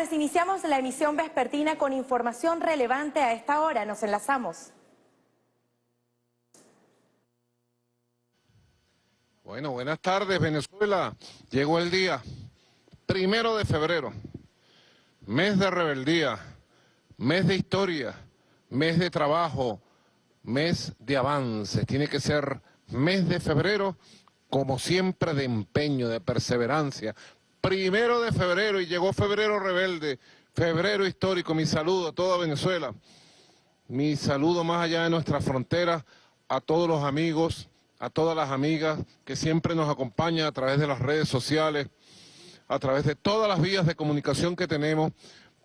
tardes. Iniciamos la emisión vespertina con información relevante a esta hora. Nos enlazamos. Bueno, buenas tardes Venezuela. Llegó el día, primero de febrero, mes de rebeldía, mes de historia, mes de trabajo, mes de avances. Tiene que ser mes de febrero, como siempre, de empeño, de perseverancia. Primero de febrero y llegó febrero rebelde, febrero histórico. Mi saludo a toda Venezuela. Mi saludo más allá de nuestras fronteras a todos los amigos, a todas las amigas que siempre nos acompañan a través de las redes sociales, a través de todas las vías de comunicación que tenemos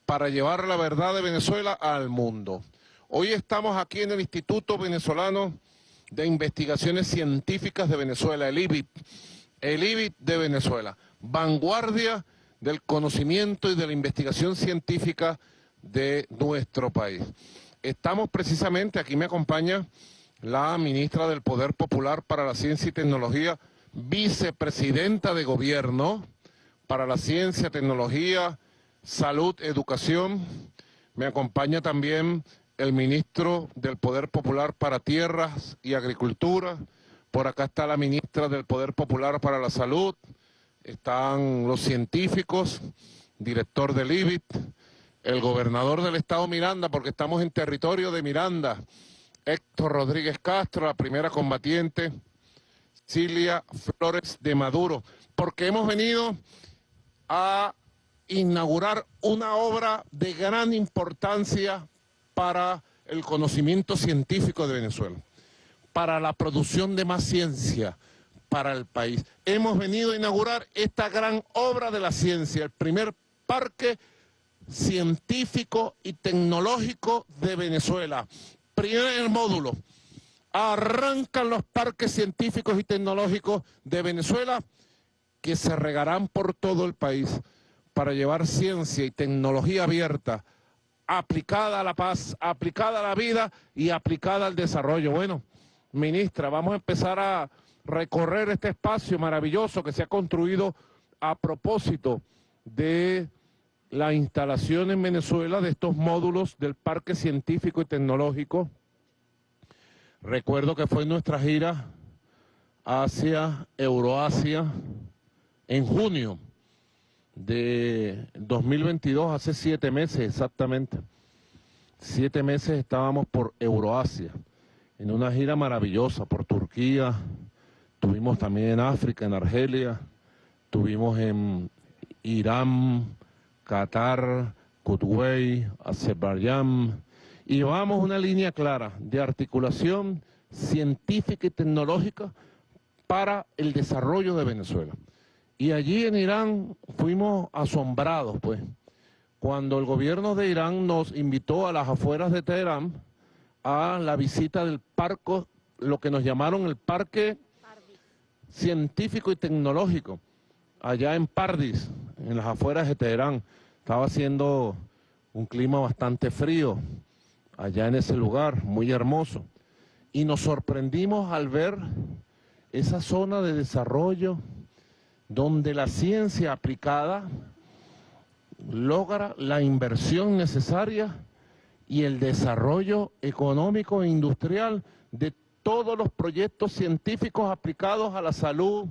para llevar la verdad de Venezuela al mundo. Hoy estamos aquí en el Instituto Venezolano de Investigaciones Científicas de Venezuela, el IBIT, el IBIT de Venezuela, vanguardia del conocimiento y de la investigación científica de nuestro país. Estamos precisamente, aquí me acompaña la ministra del Poder Popular para la Ciencia y Tecnología, vicepresidenta de Gobierno para la Ciencia, Tecnología, Salud, Educación. Me acompaña también el ministro del Poder Popular para Tierras y Agricultura. Por acá está la ministra del Poder Popular para la Salud. Están los científicos, director del IBIT, el gobernador del estado Miranda, porque estamos en territorio de Miranda, Héctor Rodríguez Castro, la primera combatiente, Cilia Flores de Maduro, porque hemos venido a inaugurar una obra de gran importancia para el conocimiento científico de Venezuela, para la producción de más ciencia para el país. Hemos venido a inaugurar esta gran obra de la ciencia, el primer parque científico y tecnológico de Venezuela, Primer módulo, arrancan los parques científicos y tecnológicos de Venezuela que se regarán por todo el país para llevar ciencia y tecnología abierta, aplicada a la paz, aplicada a la vida y aplicada al desarrollo. Bueno, ministra, vamos a empezar a recorrer este espacio maravilloso que se ha construido a propósito de la instalación en Venezuela de estos módulos del Parque Científico y Tecnológico. Recuerdo que fue nuestra gira hacia Euroasia en junio de 2022, hace siete meses exactamente. Siete meses estábamos por Euroasia, en una gira maravillosa por Turquía, tuvimos también en África, en Argelia, tuvimos en Irán, Qatar, Kuwait, Azerbaiyán, y vamos una línea clara de articulación científica y tecnológica para el desarrollo de Venezuela. Y allí en Irán fuimos asombrados, pues, cuando el gobierno de Irán nos invitó a las afueras de Teherán a la visita del parque, lo que nos llamaron el Parque Científico y Tecnológico, allá en Pardis, en las afueras de Teherán. Estaba haciendo un clima bastante frío allá en ese lugar, muy hermoso. Y nos sorprendimos al ver esa zona de desarrollo donde la ciencia aplicada logra la inversión necesaria y el desarrollo económico e industrial de todos los proyectos científicos aplicados a la salud,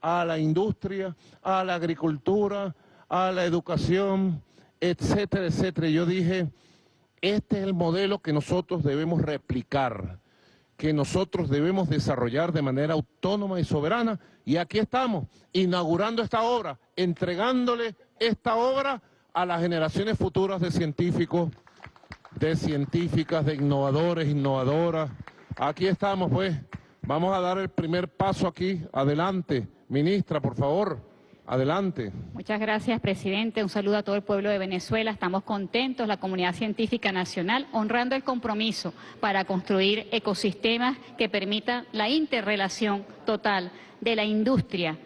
a la industria, a la agricultura, a la educación, etcétera, etcétera. Yo dije, este es el modelo que nosotros debemos replicar, que nosotros debemos desarrollar de manera autónoma y soberana. Y aquí estamos, inaugurando esta obra, entregándole esta obra a las generaciones futuras de científicos, de científicas, de innovadores, innovadoras. Aquí estamos, pues. Vamos a dar el primer paso aquí. Adelante, ministra, por favor. Adelante. Muchas gracias, presidente. Un saludo a todo el pueblo de Venezuela. Estamos contentos, la comunidad científica nacional, honrando el compromiso para construir ecosistemas que permitan la interrelación total de la industria,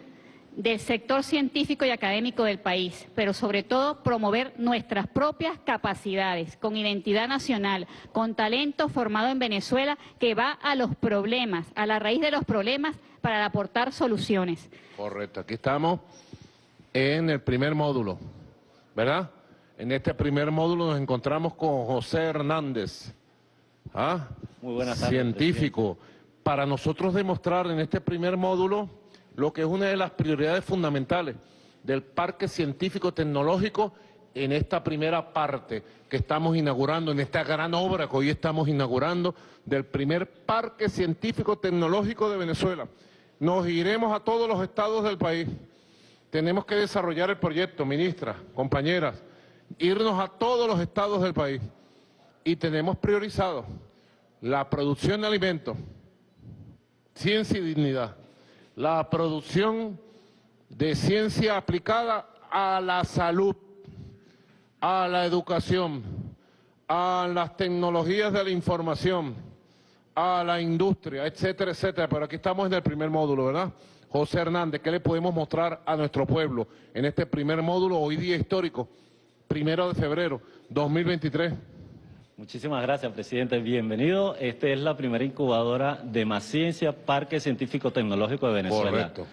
del sector científico y académico del país, pero sobre todo promover nuestras propias capacidades con identidad nacional, con talento formado en Venezuela que va a los problemas, a la raíz de los problemas para aportar soluciones. Correcto, aquí estamos en el primer módulo, ¿verdad? En este primer módulo nos encontramos con José Hernández, ¿ah? Muy buenas tardes, científico, para nosotros demostrar en este primer módulo lo que es una de las prioridades fundamentales del Parque Científico Tecnológico en esta primera parte que estamos inaugurando, en esta gran obra que hoy estamos inaugurando del primer Parque Científico Tecnológico de Venezuela. Nos iremos a todos los estados del país. Tenemos que desarrollar el proyecto, ministra, compañeras, irnos a todos los estados del país. Y tenemos priorizado la producción de alimentos, ciencia y dignidad, la producción de ciencia aplicada a la salud, a la educación, a las tecnologías de la información, a la industria, etcétera, etcétera. Pero aquí estamos en el primer módulo, ¿verdad? José Hernández, ¿qué le podemos mostrar a nuestro pueblo en este primer módulo, hoy día histórico, primero de febrero 2023? Muchísimas gracias, presidente. Bienvenido. Esta es la primera incubadora de Más Ciencia, Parque Científico Tecnológico de Venezuela. Correcto.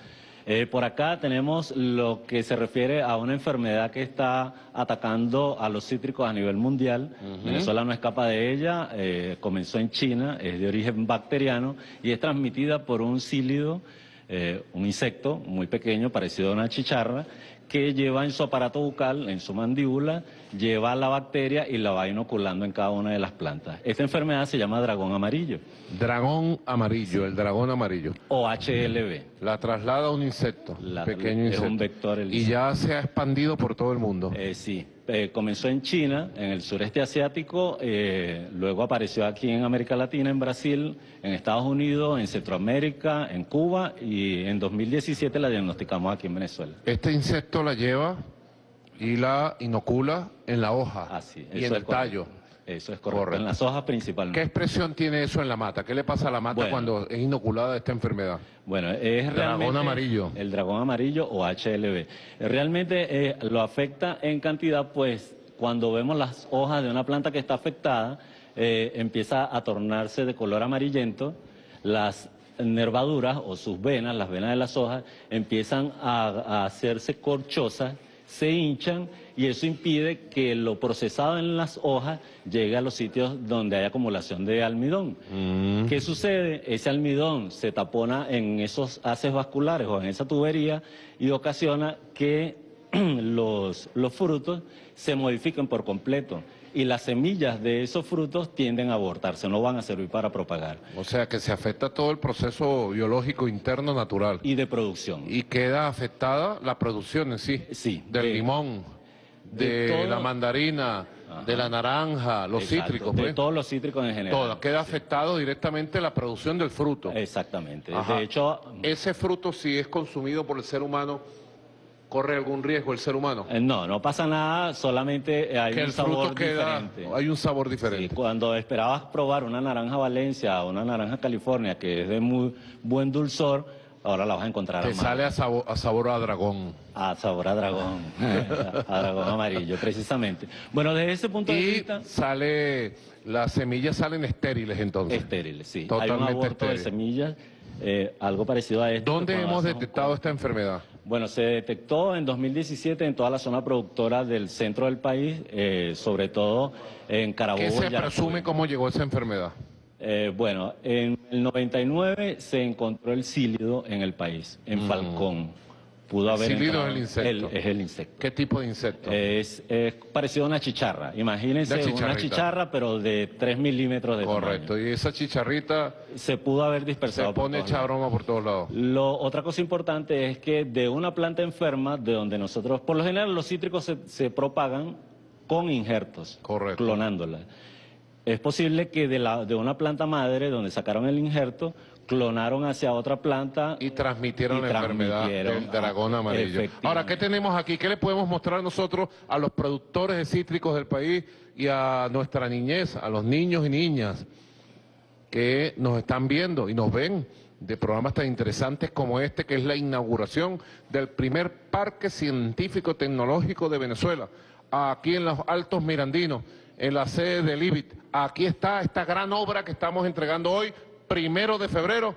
Eh, por acá tenemos lo que se refiere a una enfermedad que está atacando a los cítricos a nivel mundial. Venezuela no escapa de ella, eh, comenzó en China, es de origen bacteriano y es transmitida por un cílido, eh, un insecto muy pequeño, parecido a una chicharra, que lleva en su aparato bucal, en su mandíbula, lleva la bacteria y la va inoculando en cada una de las plantas. Esta enfermedad se llama dragón amarillo. Dragón amarillo, el dragón amarillo. O HLB. La traslada a un insecto, La- pequeño es insecto. un vector el y ya se ha expandido por todo el mundo. Eh, sí, eh, comenzó en China, en el sureste asiático, eh, luego apareció aquí en América Latina, en Brasil, en Estados Unidos, en Centroamérica, en Cuba y en 2017 la diagnosticamos aquí en Venezuela. Este insecto la lleva y la inocula en la hoja Así, y en el correcto. tallo. Eso es correcto, Correcto. en las hojas ¿Qué principalmente. expresión tiene eso en la mata? ¿Qué le pasa a la mata Bueno. cuando es inoculada esta enfermedad? Bueno, es Dragón realmente amarillo. El dragón amarillo o HLB. Realmente eh, lo afecta en cantidad, pues cuando vemos las hojas de una planta que está afectada, eh, empieza a tornarse de color amarillento, las nervaduras o sus venas, las venas de las hojas, empiezan a, a hacerse corchosas, se hinchan y eso impide que lo procesado en las hojas llegue a los sitios donde hay acumulación de almidón. ¿Qué sucede? Ese almidón se tapona en esos haces vasculares o en esa tubería y ocasiona que los, los frutos se modifiquen por completo y las semillas de esos frutos tienden a abortarse, no van a servir para propagar. O sea que se afecta todo el proceso biológico interno natural Y de producción. y queda afectada la producción en sí, Sí, del de- limón, de, de la mandarina, de la naranja, los Exacto, cítricos, De pues. todos los cítricos en general. Todo, queda afectado directamente la producción del fruto. Exactamente. Ajá. De hecho, Ese fruto, si es consumido por el ser humano, ¿corre algún riesgo el ser humano? eh, no, no pasa nada, solamente hay que un sabor queda, diferente. hay un sabor Sí, diferente. cuando esperabas probar una naranja Valencia o una naranja California que es de muy buen dulzor, ahora la vas a encontrar Te sale a sabor, a sabor a dragón. a sabor a dragón, a dragón amarillo, precisamente. Bueno, desde ese punto de vista, sale, las semillas salen estériles entonces. estériles, sí. Hay un Totalmente aborto de semillas, eh, algo parecido a esto. ¿Dónde hemos detectado esta enfermedad? Bueno, se detectó en 2017 en toda la zona productora del centro del país, eh, sobre todo en Carabobo. ¿Qué se presume cómo llegó esa enfermedad? Eh, bueno, en el 99 se encontró el sílido en el país, en Falcón. Pudo haber Mm. Sílido entrado- es el insecto. el- es el insecto. ¿Qué tipo de insecto? Es, es parecido a una chicharra. Imagínense Una chicharra, pero de 3 milímetros de Correcto. tamaño. Y esa chicharrita Se pudo haber se dispersado. por pone todos hecha lados. broma por todos lados. Lo, otra cosa importante es que de una planta enferma, de donde nosotros, por lo general los cítricos se, se propagan con injertos, Correcto. clonándola. Es posible que de, la, de una planta madre, donde sacaron el injerto, clonaron hacia otra planta Y transmitieron Y la enfermedad del dragón ah, amarillo. efectivamente. Ahora, ¿qué tenemos aquí? ¿Qué le podemos mostrar nosotros a los productores de cítricos del país y a nuestra niñez, a los niños y niñas que nos están viendo y nos ven de programas tan interesantes como este, que es la inauguración del primer parque científico tecnológico de Venezuela, aquí en los Altos Mirandinos, en la sede del IBIT. Aquí está esta gran obra que estamos entregando hoy, primero de febrero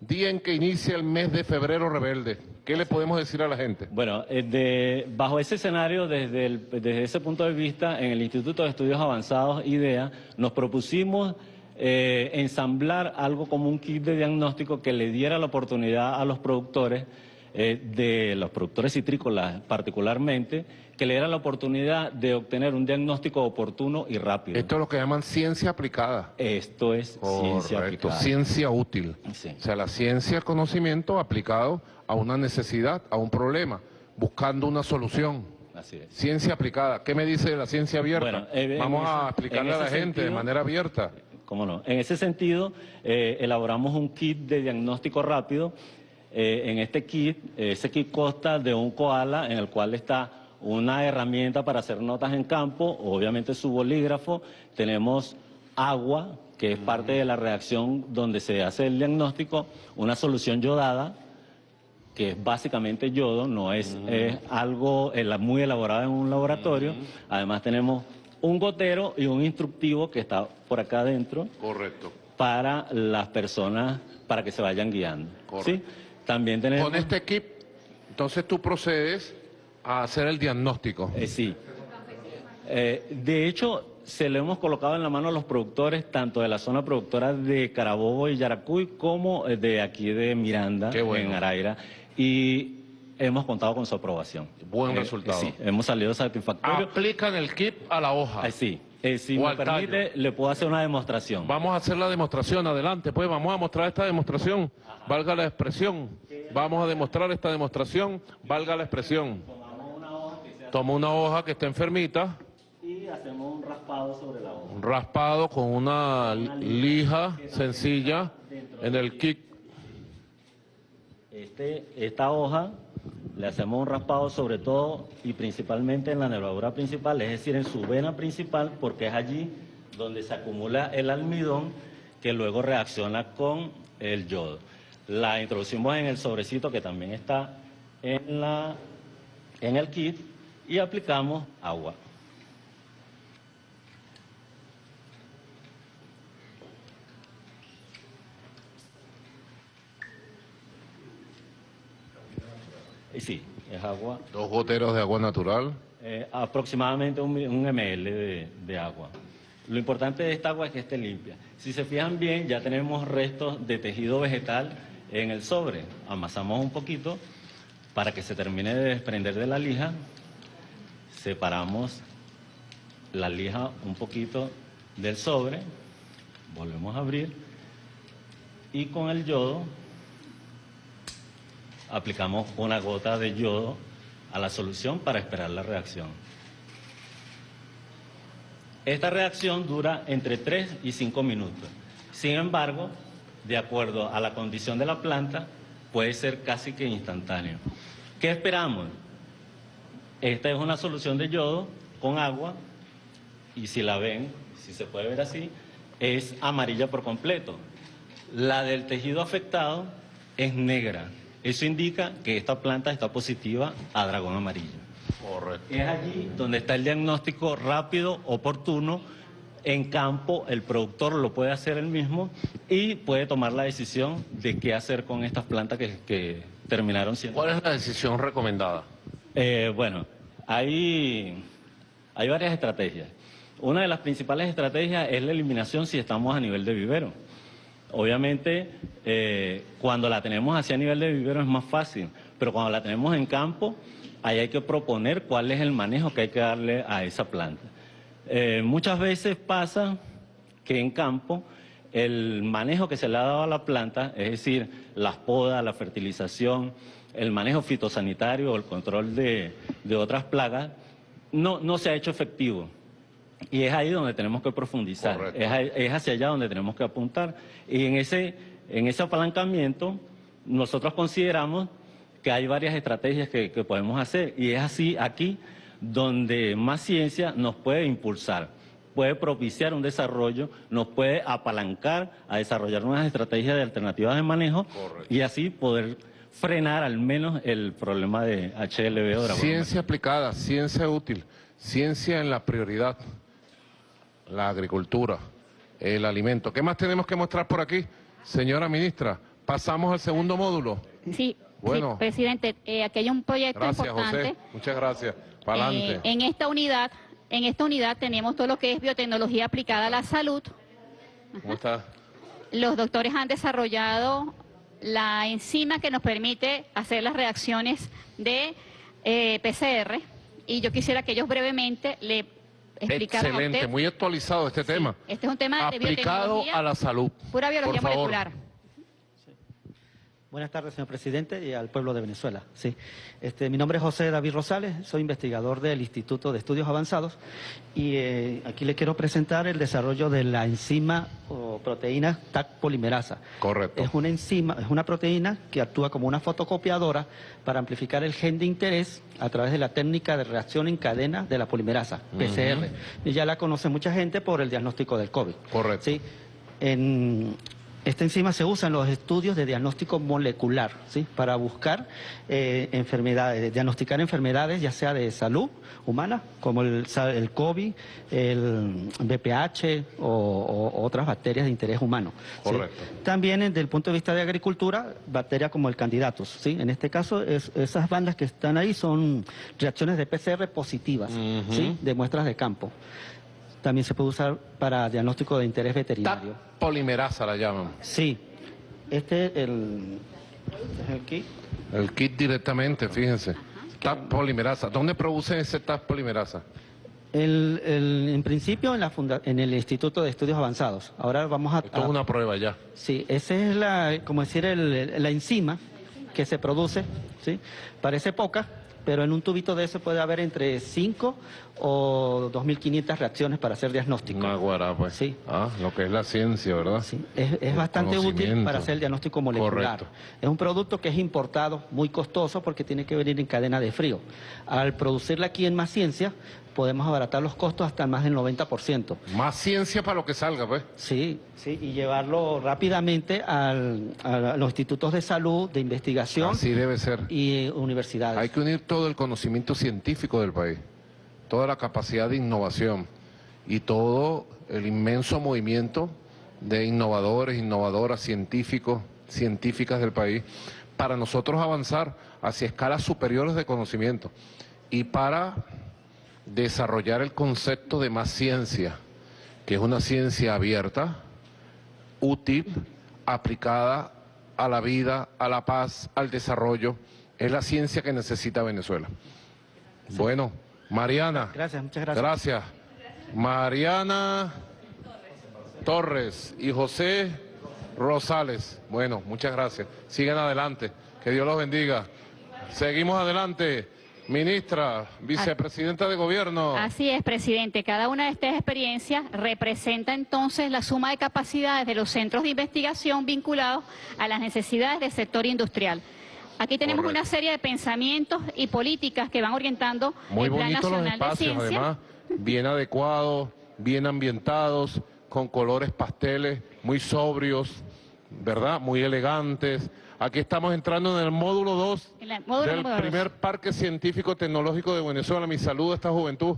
día en que inicia el mes de febrero rebelde. ¿Qué le podemos decir a la gente? Bueno, eh, bajo ese escenario, desde ese punto de vista, en el Instituto de Estudios Avanzados IDEA, nos propusimos eh, ensamblar algo como un kit de diagnóstico que le diera la oportunidad a los productores, eh, de los productores citrícolas particularmente, que le diera la oportunidad de obtener un diagnóstico oportuno y rápido. Esto es lo que llaman ciencia aplicada. Esto es ciencia Correcto, aplicada. ciencia útil. Sí. O sea, la ciencia es conocimiento aplicado a una necesidad, a un problema, buscando una solución. Así es. Ciencia aplicada. ¿Qué me dice de la ciencia abierta? Bueno, eh, Vamos a explicarle a la gente de manera abierta. ¿Cómo no? En ese sentido, eh, elaboramos un kit de diagnóstico rápido. Eh, en este kit, ese kit consta de un koala en el cual está una herramienta para hacer notas en campo, obviamente su bolígrafo, tenemos agua, que es parte de la reacción donde se hace el diagnóstico, una solución yodada, que es básicamente yodo, no es, es algo muy elaborado en un laboratorio. Además tenemos un gotero y un instructivo que está por acá adentro Correcto. para las personas, para que se vayan guiando. Correcto. ¿sí? También tenemos... Con este equipo, entonces tú procedes a hacer el diagnóstico. Eh, sí. Eh, de hecho, se lo hemos colocado en la mano a los productores, tanto de la zona productora de Carabobo y Yaracuy, como eh, de aquí de Miranda, bueno. en Araira. Y hemos contado con su aprobación. Buen Eh, resultado. sí, hemos salido satisfactorios. Aplican el kit a la hoja. Sí. Eh, si O me tallo. permite, le puedo hacer una demostración. Vamos a hacer la demostración, adelante, pues vamos a mostrar esta demostración, valga la expresión. Vamos a demostrar esta demostración, valga la expresión. Toma una hoja que está enfermita, Y hacemos un raspado sobre la hoja. un raspado con una lija sencilla en el kit. Este, esta hoja le hacemos un raspado sobre todo y principalmente en la nervadura principal, es decir, en su vena principal, porque es allí donde se acumula el almidón que luego reacciona con el yodo. La introducimos en el sobrecito que también está en, la, en el kit y aplicamos agua. Y sí, es agua Dos goteros de agua natural. eh, aproximadamente un, un ml de, de agua. Lo importante de esta agua es que esté limpia. Si se fijan bien, ya tenemos restos de tejido vegetal en el sobre. Amasamos un poquito para que se termine de desprender de la lija. Separamos la lija un poquito del sobre. Volvemos a abrir. Y con el yodo aplicamos una gota de yodo a la solución para esperar la reacción. Esta reacción dura entre 3 y 5 minutos. Sin embargo, de acuerdo a la condición de la planta, puede ser casi que instantáneo. ¿Qué esperamos? Esta es una solución de yodo con agua y si la ven, si se puede ver así, es amarilla por completo. La del tejido afectado es negra. Eso indica que esta planta está positiva a dragón amarillo. Correcto. Es allí donde está el diagnóstico rápido, oportuno. En campo, el productor lo puede hacer él mismo y puede tomar la decisión de qué hacer con estas plantas que, que terminaron siendo. ¿Cuál es la decisión recomendada? Eh, bueno, hay, hay varias estrategias. Una de las principales estrategias es la eliminación si estamos a nivel de vivero. Obviamente, eh, cuando la tenemos hacia nivel de vivero es más fácil, pero cuando la tenemos en campo, ahí hay que proponer cuál es el manejo que hay que darle a esa planta. Eh, muchas veces pasa que en campo el manejo que se le ha dado a la planta, es decir, las podas, la fertilización, el manejo fitosanitario o el control de, de otras plagas, no, no se ha hecho efectivo. Y es ahí donde tenemos que profundizar, es, es hacia allá donde tenemos que apuntar. Y en ese, en ese apalancamiento, nosotros consideramos que hay varias estrategias que, que podemos hacer. Y es así aquí donde más ciencia nos puede impulsar, puede propiciar un desarrollo, nos puede apalancar a desarrollar unas estrategias de alternativas de manejo Correcto. y así poder frenar al menos el problema de HLB dragón Ciencia aplicada, ciencia útil, ciencia en la prioridad, la agricultura, el alimento. ¿Qué más tenemos que mostrar por aquí, señora ministra? Pasamos al segundo módulo. Sí, sí, Bueno. presidente, eh, aquí hay un proyecto Gracias, importante. José. Muchas gracias. Eh, adelante. en esta unidad, en esta unidad tenemos todo lo que es biotecnología aplicada a la salud. ¿Cómo está? Los doctores han desarrollado la enzima que nos permite hacer las reacciones de eh, PCR y yo quisiera que ellos brevemente le explicaran a Excelente, usted. muy actualizado este tema. Este es un tema de Aplicado biotecnología, a la salud. pura biología Por favor. Buenas tardes, señor presidente, y al pueblo de Venezuela. Sí. Este, mi nombre es José David Rosales, soy investigador del Instituto de Estudios Avanzados y eh, aquí le quiero presentar el desarrollo de la enzima o proteína TAC polimerasa. Correcto. Es una enzima, es una proteína que actúa como una fotocopiadora para amplificar el gen de interés a través de la técnica de reacción en cadena de la polimerasa, PCR. Y ya la conoce mucha gente por el diagnóstico del COVID. Correcto. Sí. En, esta enzima se usa en los estudios de diagnóstico molecular, ¿sí? para buscar eh, enfermedades, diagnosticar enfermedades ya sea de salud humana, como el, COVID, el BPH o, o otras bacterias de interés humano. ¿sí? Correcto. También desde el punto de vista de agricultura, bacterias como el candidatus. ¿sí? En este caso, es- esas bandas que están ahí son reacciones de PCR positivas. ¿sí? de muestras de campo. También se puede usar para diagnóstico de interés TAP veterinario. polimerasa la llaman. Sí, este es el, es el kit. El kit directamente, fíjense. TAP polimerasa. ¿Dónde producen ese TAP polimerasa? El- el- en principio en, la funda- en el Instituto de Estudios Avanzados. Ahora vamos a... Esto es una prueba ya. Sí, esa es la, como decir, el- la enzima que se produce, ¿sí? Parece poca, pero en un tubito de eso puede haber entre 5 o 2.500 reacciones para hacer diagnóstico. Una guara, pues. Sí. Ah, lo que es la ciencia, ¿verdad? Sí, es, es bastante útil para hacer el diagnóstico molecular. Correcto. Es un producto que es importado, muy costoso, porque tiene que venir en cadena de frío. Al producirla aquí en Más Ciencia, podemos abaratar los costos hasta más del 90%. Más ciencia para lo que salga, pues. Sí, sí, y llevarlo rápidamente al- a los institutos de salud, de investigación Así debe ser. y universidades. Hay que unir todo el conocimiento científico del país, toda la capacidad de innovación y todo el inmenso movimiento de innovadores, innovadoras, científicos, científicas del país, para nosotros avanzar hacia escalas superiores de conocimiento y para desarrollar el concepto de más ciencia, que es una ciencia abierta, útil, aplicada a la vida, a la paz, al desarrollo. Es la ciencia que necesita Venezuela. Bueno, Mariana. Gracias, muchas gracias. Gracias. Mariana Torres y José Rosales. Bueno, muchas gracias. Sigan adelante. Que Dios los bendiga. Seguimos adelante. Ministra, vicepresidenta de gobierno. Así es, presidente. Cada una de estas experiencias representa entonces la suma de capacidades de los centros de investigación vinculados a las necesidades del sector industrial. Aquí tenemos Correcto. una serie de pensamientos y políticas que van orientando Muy el Plan bonitos los Nacional de espacios, Ciencia. además, bien adecuados, bien ambientados, con colores pasteles, muy sobrios, ¿verdad? Muy elegantes. Aquí estamos entrando en el módulo 2 En el módulo del dos. primer Parque Científico Tecnológico de Venezuela. Mi saludo a esta juventud,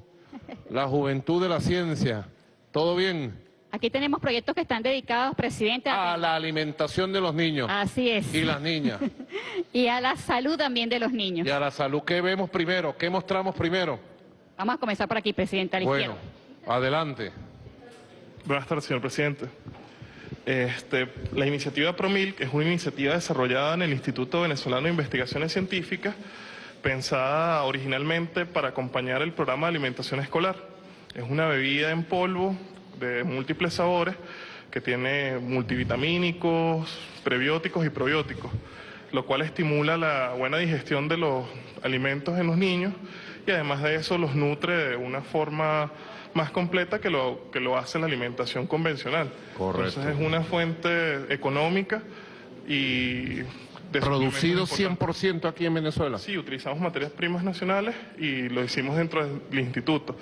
la juventud de la ciencia. ¿Todo bien? Aquí tenemos proyectos que están dedicados, presidente, a, A la alimentación de los niños así es, y las niñas. y a la salud también de los niños. Y a la salud, ¿qué vemos primero? ¿Qué mostramos primero? Vamos a comenzar por aquí, presidente, a la Bueno, izquierda. adelante. Buenas tardes, señor presidente. Este, la iniciativa PROMIL, es una iniciativa desarrollada en el Instituto Venezolano de Investigaciones Científicas, pensada originalmente para acompañar el programa de alimentación escolar. Es una bebida en polvo de múltiples sabores que tiene multivitamínicos, prebióticos y probióticos, lo cual estimula la buena digestión de los alimentos en los niños y además de eso los nutre de una forma más completa que lo, que lo hace la alimentación convencional. Correcto. Entonces es una fuente económica y... Producido suplementos importantes. 100% aquí en Venezuela. Sí, utilizamos materias primas nacionales y lo hicimos dentro del instituto.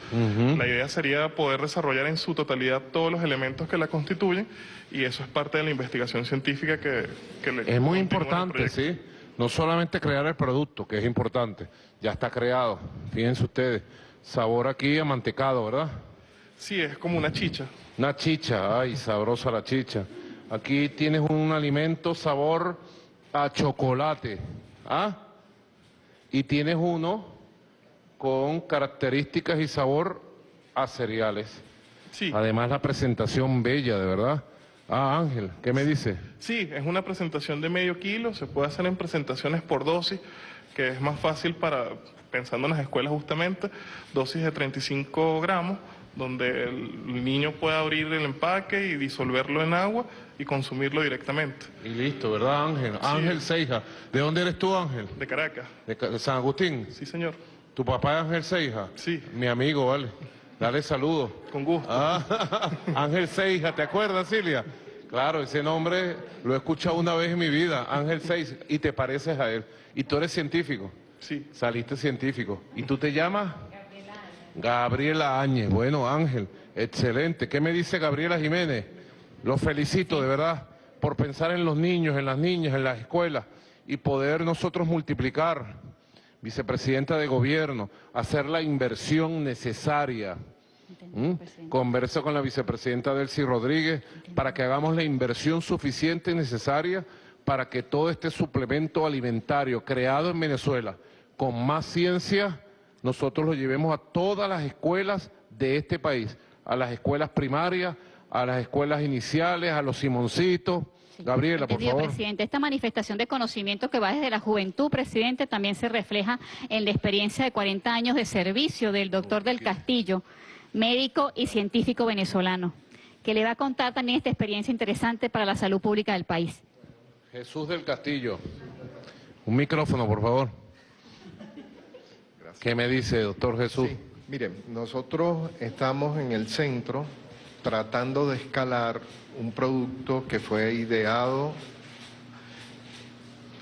La idea sería poder desarrollar en su totalidad todos los elementos que la constituyen y eso es parte de la investigación científica que, que le Es muy importante, sí. No solamente crear el producto, que es importante, ya está creado. Fíjense ustedes, sabor aquí amantecado, ¿verdad? Sí, es como una chicha. Una chicha, ay, sabrosa la chicha. Aquí tienes un alimento sabor a chocolate. ¿Ah? Y tienes uno con características y sabor a cereales. Sí, Además la presentación bella, de verdad. Ah, Ángel, ¿qué me dice? sí, es una presentación de medio kilo, se puede hacer en presentaciones por dosis, que es más fácil para, pensando en las escuelas justamente, dosis de 35 gramos, donde el niño puede abrir el empaque y disolverlo en agua y consumirlo directamente. Y listo, ¿verdad, Ángel? Ángel Seija. ¿De dónde eres tú, Ángel? De Caracas, ¿De, Ca- de San Agustín? sí señor, ¿Tu papá es Ángel Seija? Sí. Mi amigo, vale. Dale saludos. con gusto. Ah, Ángel Seija, ¿te acuerdas, Silvia? Claro, ese nombre lo he escuchado una vez en mi vida, Ángel Seija, y te pareces a él. Y tú eres científico, Sí, saliste científico. ¿Y tú te llamas? Gabriela Áñez. Bueno, Ángel, excelente. ¿Qué me dice Gabriela Jiménez? Los felicito, de verdad, por pensar en los niños, en las niñas, en las escuelas y poder nosotros multiplicar, vicepresidenta de gobierno, hacer la inversión necesaria. ¿Mm? Converso con la vicepresidenta Delcy Rodríguez para que hagamos la inversión suficiente y necesaria para que todo este suplemento alimentario creado en Venezuela con más ciencia, nosotros lo llevemos a todas las escuelas de este país, a las escuelas primarias, a las escuelas iniciales, a los Simoncitos. Gabriela, por Entendido, favor. presidente. Esta manifestación de conocimiento que va desde la juventud, presidente, también se refleja en la experiencia de 40 años de servicio del doctor del Castillo, médico y científico venezolano, que le va a contar también esta experiencia interesante para la salud pública del país. Jesús del Castillo. Un micrófono, por favor. ¿Qué me dice, doctor Jesús? Sí, miren, nosotros estamos en el centro tratando de escalar un producto que fue ideado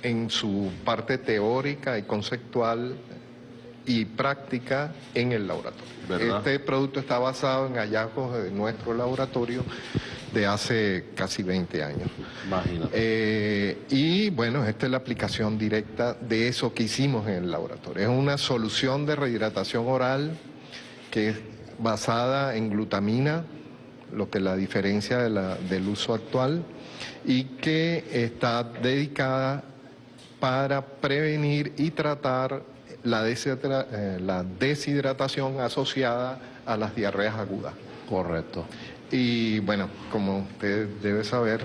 en su parte teórica y conceptual y práctica en el laboratorio. ¿Verdad? Este producto está basado en hallazgos de nuestro laboratorio de hace casi 20 años. Imagínate. Eh, y bueno, esta es la aplicación directa de eso que hicimos en el laboratorio. Es una solución de rehidratación oral que es basada en glutamina, lo que la diferencia de la- del uso actual, y que está dedicada para prevenir y tratar la, deshidra- eh, la deshidratación asociada a las diarreas agudas. Correcto. Y bueno, como usted debe saber,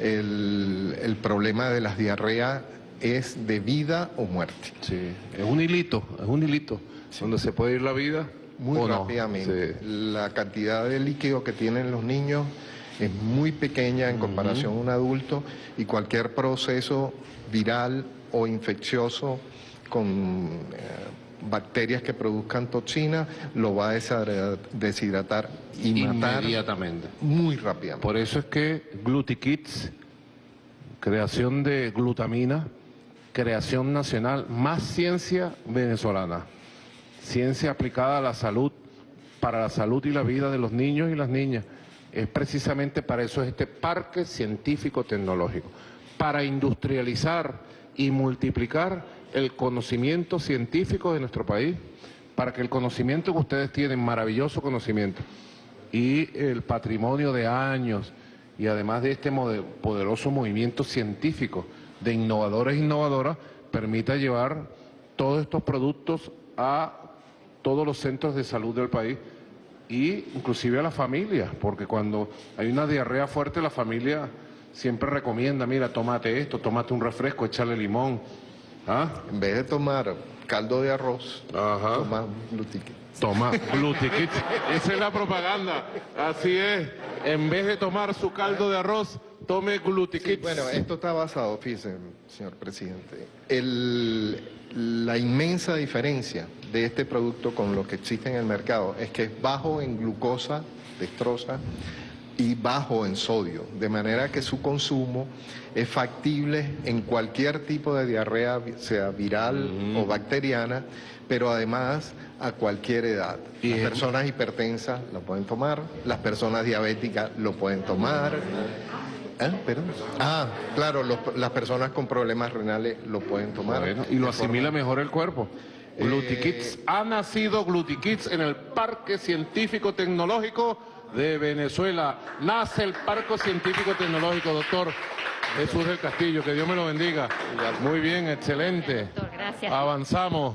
el, el problema de las diarreas es de vida o muerte. Sí, es un hilito, es un hilito, donde se puede ir la vida Muy o no. rápidamente. Sí. La cantidad de líquido que tienen los niños es muy pequeña en comparación a un adulto y cualquier proceso viral o infeccioso con eh, bacterias que produzcan toxinas lo va a deshidra- deshidratar y matar Inmediatamente. muy rápidamente. Por eso es que GlutiKits, creación de glutamina, creación nacional, más ciencia venezolana, ciencia aplicada a la salud, para la salud y la vida de los niños y las niñas. Es precisamente para eso es este parque científico tecnológico, para industrializar y multiplicar el conocimiento científico de nuestro país, para que el conocimiento que ustedes tienen, maravilloso conocimiento, y el patrimonio de años y además de este poderoso movimiento científico de innovadores e innovadoras permita llevar todos estos productos a todos los centros de salud del país y inclusive a la familia, porque cuando hay una diarrea fuerte la familia siempre recomienda, mira, tómate esto, tómate un refresco, échale limón. ¿Ah? En vez de tomar caldo de arroz, Ajá. toma glutique. Toma Glutikit. Esa es la propaganda. Así es. En vez de tomar su caldo de arroz, tome Glutikit. Bueno, esto está basado, fíjese, señor presidente, el- la inmensa diferencia de este producto con lo que existe en el mercado es que es bajo en glucosa, dextrosa, y bajo en sodio, de manera que su consumo es factible en cualquier tipo de diarrea, sea viral o bacteriana, pero además a cualquier edad. Las personas hipertensas lo pueden tomar, las personas diabéticas lo pueden tomar. ¿Eh? ¿Perdón? Ah, claro, los- las personas con problemas renales lo pueden tomar. Bueno, y lo forma- asimila mejor el cuerpo. Eh, Glutikits. Ha nacido Glutikits en el Parque Científico Tecnológico de Venezuela. Nace el Parque Científico Tecnológico, doctor Jesús del Castillo. Que Dios me lo bendiga. Muy bien, excelente. Gracias. Avanzamos.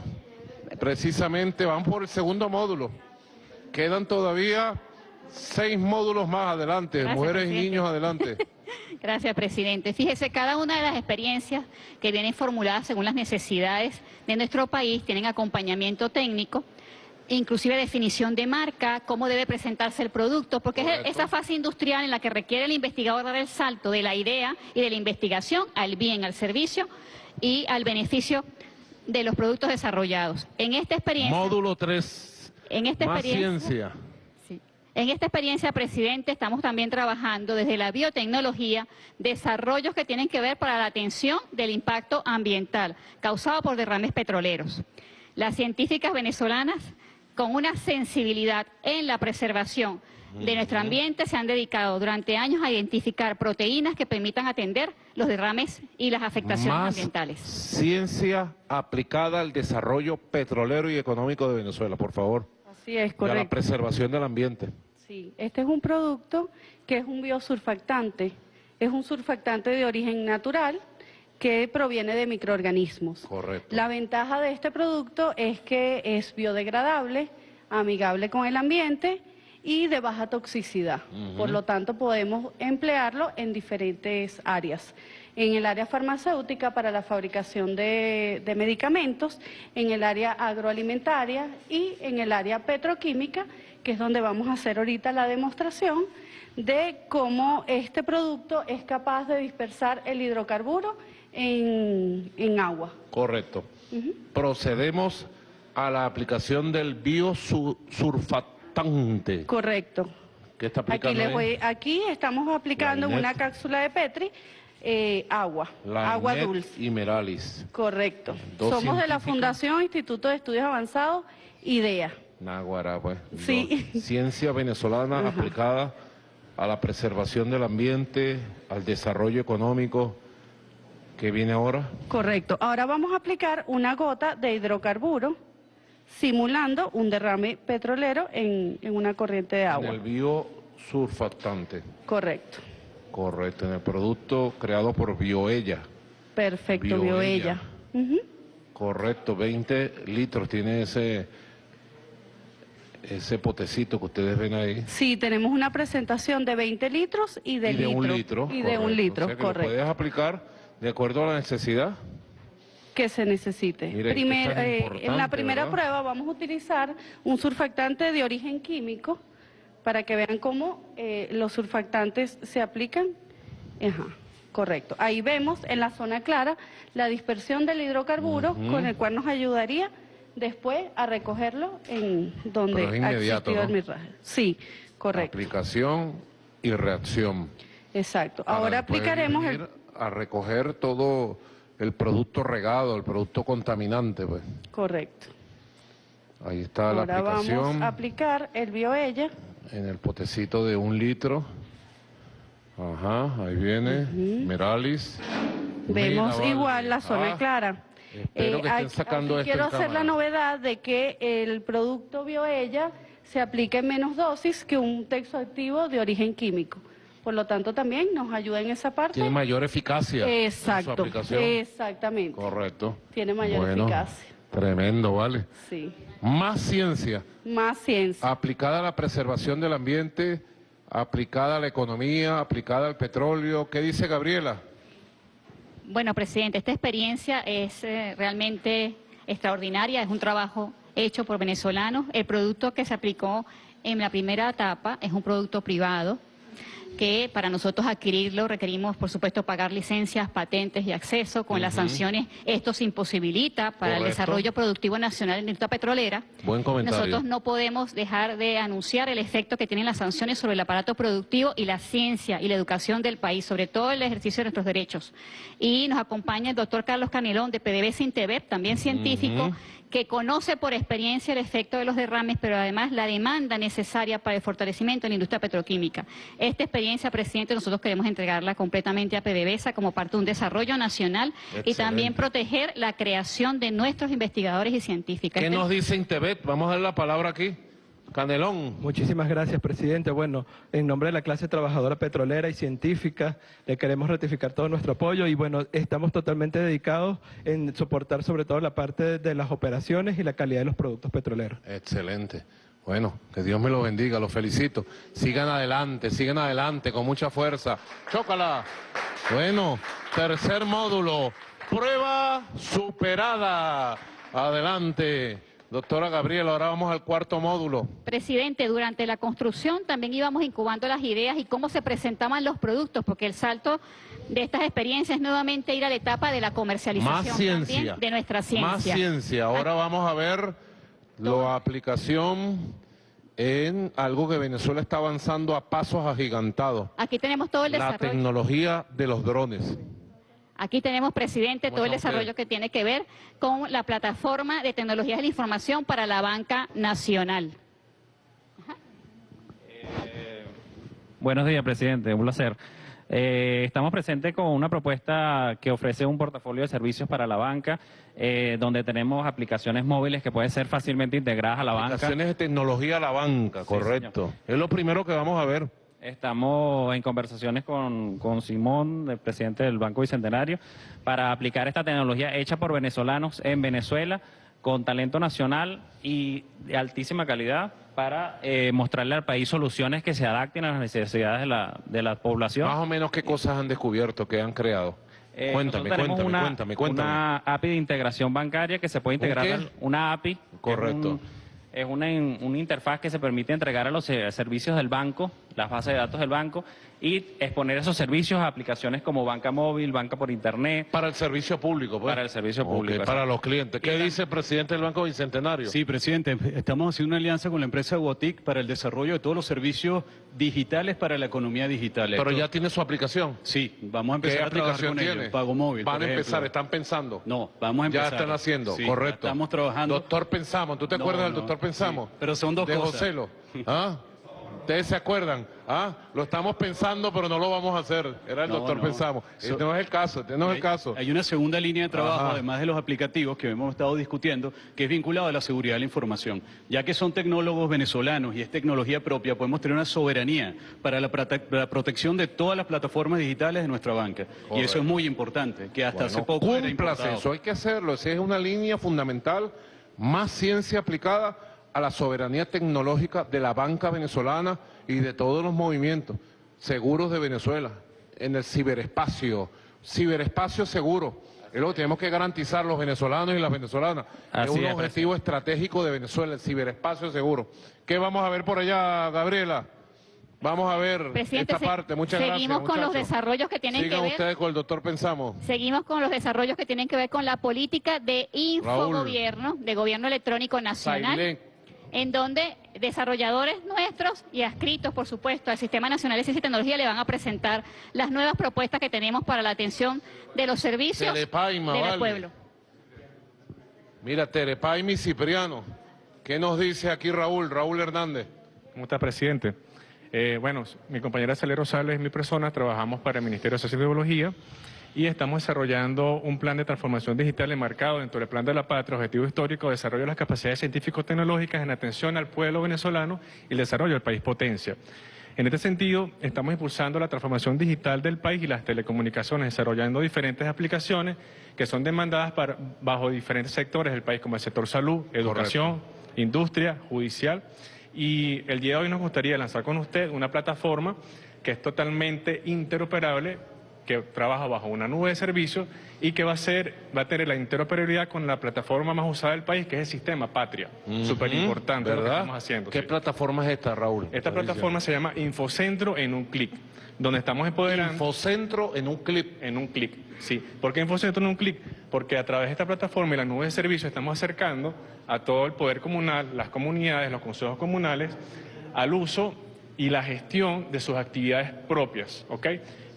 Precisamente vamos por el segundo módulo. Quedan todavía seis módulos más adelante. Gracias, Mujeres y presidente. niños adelante. Gracias, presidente. Fíjese, cada una de las experiencias que vienen formuladas según las necesidades de nuestro país tienen acompañamiento técnico, inclusive definición de marca, cómo debe presentarse el producto, porque es esa fase industrial en la que requiere el investigador dar el salto de la idea y de la investigación al bien, al servicio y al beneficio de los productos desarrollados. En esta experiencia... Módulo 3. En esta Más experiencia... ciencia. Sí. En esta experiencia, presidente, estamos también trabajando desde la biotecnología desarrollos que tienen que ver para la atención del impacto ambiental causado por derrames petroleros. Las científicas venezolanas, con una sensibilidad en la preservación de nuestro ambiente, se han dedicado durante años a identificar proteínas que permitan atender los derrames y las afectaciones Más ambientales. ciencia aplicada al desarrollo petrolero y económico de Venezuela, por favor. Así es, Y a la correcto. preservación del ambiente. Sí, este es un producto que es un biosurfactante. Es un surfactante de origen natural que proviene de microorganismos. Correcto. La ventaja de este producto es que es biodegradable, amigable con el ambiente y de baja toxicidad. Por lo tanto, podemos emplearlo en diferentes áreas. En el área farmacéutica para la fabricación de, de medicamentos, en el área agroalimentaria y en el área petroquímica, que es donde vamos a hacer ahorita la demostración de cómo este producto es capaz de dispersar el hidrocarburo en, en agua. Correcto. Procedemos a la aplicación del biosurfactante. Correcto. ¿Qué está Aquí, aplicando les ahí? voy- aquí estamos aplicando una cápsula de Petri eh, agua, agua dulce. y Meralis. Correcto. Dos Somos de la. Fundación Instituto de Estudios Avanzados, IDEA. Náguara, pues. Sí. Dos. Ciencia venezolana aplicada a la preservación del ambiente, al desarrollo económico. ¿Qué viene ahora? Correcto. Ahora vamos a aplicar una gota de hidrocarburo simulando un derrame petrolero en, en una corriente de En agua. el biosurfactante. Correcto. Correcto, en el producto creado por Bioella. Perfecto, Bioella. Correcto, 20 litros tiene ese, ese potecito que ustedes ven ahí. Sí, tenemos una presentación de 20 litros y de, y de litro. un litro. Y de un correcto. litro, O sea que lo correcto. puedes aplicar de acuerdo a la necesidad. que se necesite. Mira, Primer- eh, en la primera ¿verdad? prueba vamos a utilizar un surfactante de origen químico para que vean cómo eh, los surfactantes se aplican. Ajá, correcto. Ahí vemos en la zona clara la dispersión del hidrocarburo con el cual nos ayudaría después a recogerlo en donde ha el. Sí, correcto. Aplicación y reacción. Exacto. Ahora aplicaremos el a recoger todo el producto regado, el producto contaminante. Pues. correcto. Ahí está la Ahora aplicación vamos a aplicar el bioella. en el potecito de un litro. Ajá, ahí viene. Meralis. Vemos Mira, igual la zona Ah, clara. espero que estén aquí- sacando aquí esto quiero hacer la novedad de que el producto bioella se aplica en menos dosis que un texto activo de origen químico. Por lo tanto, también nos ayuda en esa parte. Tiene mayor eficacia. en su Exacto, aplicación. exactamente. Correcto. Tiene mayor Bueno, eficacia. Tremendo, vale. Sí. Más ciencia Más ciencia. aplicada a la preservación del ambiente, aplicada a la economía, aplicada al petróleo. ¿Qué dice Gabriela? Bueno, presidente, esta experiencia es eh, realmente extraordinaria, es un trabajo hecho por venezolanos. El producto que se aplicó en la primera etapa es un producto privado que para nosotros adquirirlo requerimos, por supuesto, pagar licencias, patentes y acceso. Con las sanciones esto se imposibilita para el desarrollo productivo nacional en la industria petrolera. Buen comentario. Nosotros no podemos dejar de anunciar el efecto que tienen las sanciones sobre el aparato productivo y la ciencia y la educación del país, sobre todo el ejercicio de nuestros derechos. Y nos acompaña el doctor Carlos Canelón de PDVSA Intebet, también científico, que conoce por experiencia el efecto de los derrames, pero además la demanda necesaria para el fortalecimiento de la industria petroquímica. Esta experiencia, presidente, nosotros queremos entregarla completamente a PDVSA como parte de un desarrollo nacional y también proteger la creación de nuestros investigadores y científicos. ¿Qué Este- nos dice Intebet? Vamos a dar la palabra aquí. Canelón. Muchísimas gracias, presidente. Bueno, en nombre de la clase trabajadora petrolera y científica, le queremos ratificar todo nuestro apoyo y bueno, estamos totalmente dedicados en soportar sobre todo la parte de las operaciones y la calidad de los productos petroleros. Excelente. Bueno, que Dios me lo bendiga, los felicito. Sigan adelante, sigan adelante con mucha fuerza. Chócala. Bueno, tercer módulo. Prueba superada. Adelante. Doctora Gabriela, ahora vamos al cuarto módulo. Presidente, durante la construcción también íbamos incubando las ideas y cómo se presentaban los productos, porque el salto de estas experiencias es nuevamente ir a la etapa de la comercialización Más ciencia. también de nuestra ciencia. Más ciencia. Ahora vamos a ver la aplicación en algo que Venezuela está avanzando a pasos agigantados. Aquí tenemos todo el La desarrollo. tecnología de los drones. Aquí tenemos, presidente, ¿Cómo todo el desarrollo que tiene que ver con la plataforma de tecnologías de la información para la banca nacional. Buenos días, presidente. Un placer. Eh, estamos presentes con una propuesta que ofrece un portafolio de servicios para la banca, eh, donde tenemos aplicaciones móviles que pueden ser fácilmente integradas a la banca. Aplicaciones de tecnología a la banca, correcto. Es lo primero que vamos a ver. Estamos en conversaciones con, con Simón, el presidente del Banco Bicentenario, para aplicar esta tecnología hecha por venezolanos en Venezuela, con talento nacional y de altísima calidad, para eh, mostrarle al país soluciones que se adapten a las necesidades de la, de la población. Más o menos qué cosas han descubierto, qué han creado. Eh, cuéntame, cuéntame, una, cuéntame, cuéntame. Una API de integración bancaria que se puede integrar, una API. Correcto. Es, un- es una, una interfaz que se permite entregar a los eh, servicios del banco, las bases de datos del banco, y exponer esos servicios a aplicaciones como banca móvil, banca por internet. Para el servicio público, pues. Para el servicio público. para los clientes. ¿Qué dice el presidente del Banco Bicentenario? Sí, presidente, estamos haciendo una alianza con la empresa Botic para el desarrollo de todos los servicios digitales para la economía digital. Pero Esto- ya tiene su aplicación. Sí, vamos a ¿Qué empezar a trabajar aplicación con tiene? ellos. Pago móvil. Van a empezar, están pensando. No, vamos a empezar. Ya están haciendo, Sí, correcto. Estamos trabajando. Doctor Pensamos, ¿tú te No, acuerdas del doctor Pensamos? sí, pero son dos de cosas. Joselo. ¿Ah? ¿Ustedes se acuerdan? ¿Ah? Lo estamos pensando, pero no lo vamos a hacer. Era el No, doctor no. Pensamos. So- Este no es el caso, este no es el caso. Hay una segunda línea de trabajo, Ajá. además de los aplicativos que hemos estado discutiendo, que es vinculado a la seguridad de la información. Ya que son tecnólogos venezolanos y es tecnología propia, podemos tener una soberanía para la, prote- la protección de todas las plataformas digitales de nuestra banca. Y eso es muy importante, que hasta hace Bueno, poco era cúmplase importado. eso, hay que hacerlo. Esa es una línea fundamental, más ciencia aplicada a la soberanía tecnológica de la banca venezolana y de todos los movimientos seguros de Venezuela, en el ciberespacio, ciberespacio seguro. Es lo que tenemos que garantizar los venezolanos y las venezolanas. Así es un es, objetivo estratégico de Venezuela, el ciberespacio seguro. ¿Qué vamos a ver por allá, Gabriela? Vamos a ver Presidente, esta se- parte. Muchas seguimos gracias, con los desarrollos que tienen Sigan que ver- ustedes con el doctor Pensamos. Seguimos con los desarrollos que tienen que ver con la política de infogobierno, de gobierno electrónico nacional, Sailén. En donde desarrolladores nuestros y adscritos, por supuesto, al Sistema Nacional de Ciencia y Tecnología le van a presentar las nuevas propuestas que tenemos para la atención de los servicios Telepaima, del vale. pueblo. Mira, Terepaimi y Cipriano. ¿Qué nos dice aquí Raúl, Raúl Hernández? ¿Cómo está, presidente? Eh, bueno, mi compañera Celero Rosales y mi persona trabajamos para el Ministerio de Ciencia y estamos desarrollando un plan de transformación digital enmarcado dentro del Plan de la Patria, Objetivo Histórico, Desarrollo de las Capacidades Científico-Tecnológicas en atención al pueblo venezolano y el desarrollo del país potencia. En este sentido, estamos impulsando la transformación digital del país y las telecomunicaciones, desarrollando diferentes aplicaciones que son demandadas para- bajo diferentes sectores del país, como el sector salud, educación, industria, judicial. Y el día de hoy nos gustaría lanzar con usted una plataforma que es totalmente interoperable, que trabaja bajo una nube de servicios y que va a ser, va a tener la interoperabilidad con la plataforma más usada del país, que es el sistema Patria. Súper importante lo que estamos haciendo. ¿Qué sí. plataforma es esta, Raúl? Esta plataforma se llama Infocentro en un clic, donde estamos empoderando... Infocentro en un clic. En un clic, sí. ¿Por qué Infocentro en un clic? Porque a través de esta plataforma y la nube de servicios estamos acercando a todo el poder comunal, las comunidades, los consejos comunales, al uso y la gestión de sus actividades propias, ¿ok?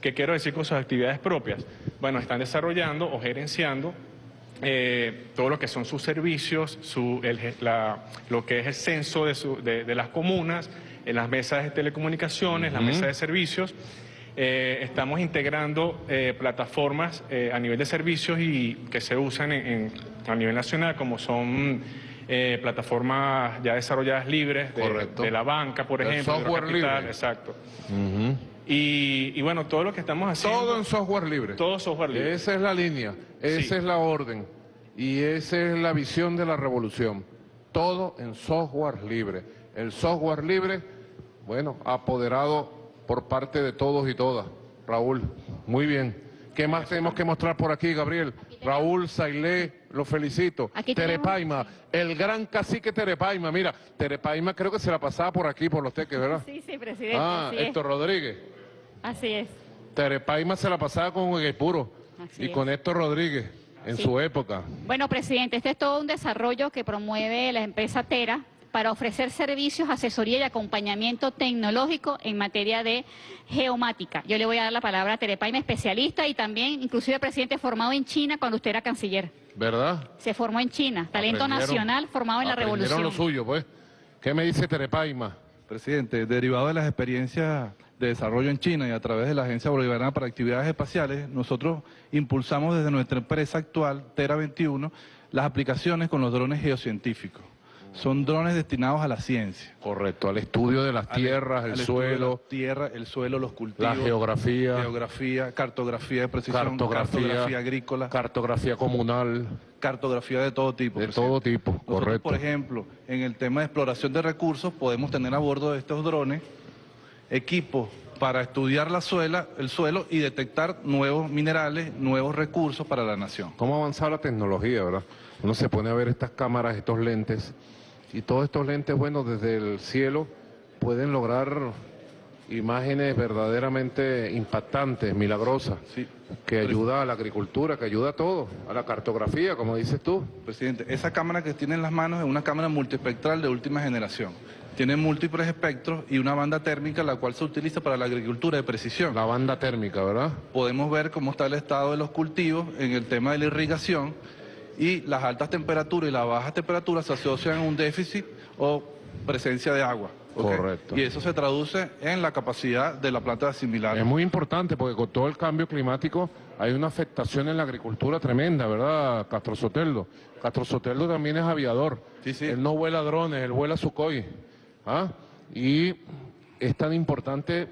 ¿Qué quiero decir con sus actividades propias? Bueno, están desarrollando o gerenciando eh, todo lo que son sus servicios, su, el la- lo que es el censo de, su- de- de las comunas, en las mesas de telecomunicaciones, las Ujú. mesas de servicios. Eh, estamos integrando eh, plataformas eh, a nivel de servicios y que se usan en- en- a nivel nacional, como son eh, plataformas ya desarrolladas libres de, de la banca, por El ejemplo. software Capital, libre. Exacto. Y, y bueno, todo lo que estamos haciendo... Todo en software libre. Todo software libre. Esa es la línea, esa Sí. es la orden y esa es la visión de la revolución. Todo en software libre. El software libre, bueno, apoderado por parte de todos y todas. Raúl, muy bien. ¿Qué más tenemos que mostrar por aquí, Gabriel? Raúl, Sailé, lo felicito. Terepaima, el gran cacique Terepaima. Mira, Terepaima creo que se la pasaba por aquí, por los teques, ¿verdad? Sí, sí, presidente. Ah, Héctor Rodríguez. Así es. Terepaima se la pasaba con Puro Así y es. con Héctor Rodríguez en Sí. su época. Bueno, presidente, este es todo un desarrollo que promueve la empresa Tera para ofrecer servicios, asesoría y acompañamiento tecnológico en materia de geomática. Yo le voy a dar la palabra a Terepaima, especialista y también, inclusive, presidente formado en China cuando usted era canciller. ¿Verdad? Se formó en China, talento Aprendieron- nacional formado en la revolución. lo suyo, pues. ¿Qué me dice Terepaima? Presidente, derivado de las experiencias de desarrollo en China y a través de la Agencia Bolivariana para Actividades Espaciales, nosotros impulsamos desde nuestra empresa actual, Tera 21, las aplicaciones con los drones geocientíficos. Son drones destinados a la ciencia. Correcto, al estudio de las Al- tierras, el al suelo, la tierra, el suelo, los cultivos. la geografía, Geografía, cartografía de precisión, cartografía, cartografía agrícola, cartografía comunal, cartografía de todo tipo. de presidente. todo tipo, Nosotros, correcto. por ejemplo, en el tema de exploración de recursos, podemos tener a bordo de estos drones equipos para estudiar la suela, el suelo y detectar nuevos minerales, nuevos recursos para la nación. ¿Cómo ha avanzado la tecnología, verdad? Uno se pone a ver estas cámaras, estos lentes, y todos estos lentes, bueno, desde el cielo pueden lograr imágenes verdaderamente impactantes, milagrosas, Sí. que ayuda a la agricultura, que ayuda a todo, a la cartografía, como dices tú. Presidente, esa cámara que tiene en las manos es una cámara multiespectral de última generación. Tiene múltiples espectros y una banda térmica la cual se utiliza para la agricultura de precisión. La banda térmica, ¿verdad? podemos ver cómo está el estado de los cultivos en el tema de la irrigación y las altas temperaturas y las bajas temperaturas se asocian a un déficit o presencia de agua. Correcto. Y eso se traduce en la capacidad de la planta de asimilar. Es muy importante porque con todo el cambio climático hay una afectación en la agricultura tremenda, ¿verdad, Castro Soteldo? Castro Soteldo también es aviador. Sí, sí. Él no vuela drones, él vuela Sukhoi. ¿Ah? Y es tan importante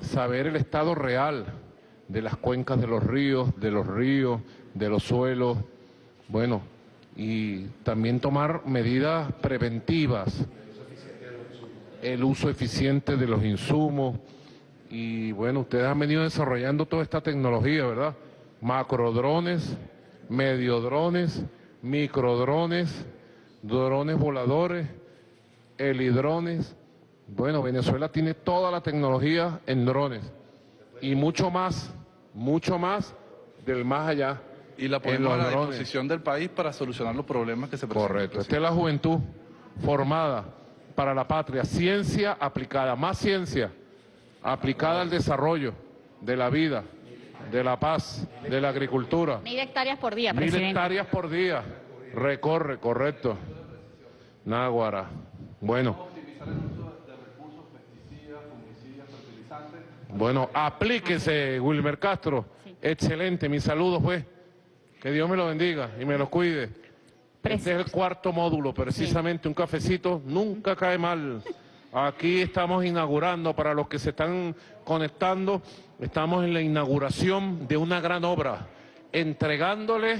saber el estado real de las cuencas de los ríos, de los ríos, de los suelos. Bueno, y también tomar medidas preventivas el uso eficiente de los insumos y bueno, ustedes han venido desarrollando toda esta tecnología, ¿verdad? Macrodrones, mediodrones, microdrones, drones voladores, helidrones. Bueno, Venezuela tiene toda la tecnología en drones y mucho más, mucho más del más allá. y la en ponemos a la drones. disposición del país para solucionar los problemas que se presentan. Correcto. Esta es la juventud formada para la patria. Ciencia aplicada, más ciencia aplicada al desarrollo de la vida, de la paz, de la agricultura. Mil hectáreas por día, Mil presidente. hectáreas por día. Recorre, correcto. Náguara. Bueno. Bueno, aplíquese, Wilmer Castro. Excelente, mis saludos, pues. Que Dios me lo bendiga y me los cuide. Este es el cuarto módulo, precisamente un cafecito nunca cae mal. Aquí estamos inaugurando, para los que se están conectando, estamos en la inauguración de una gran obra, entregándole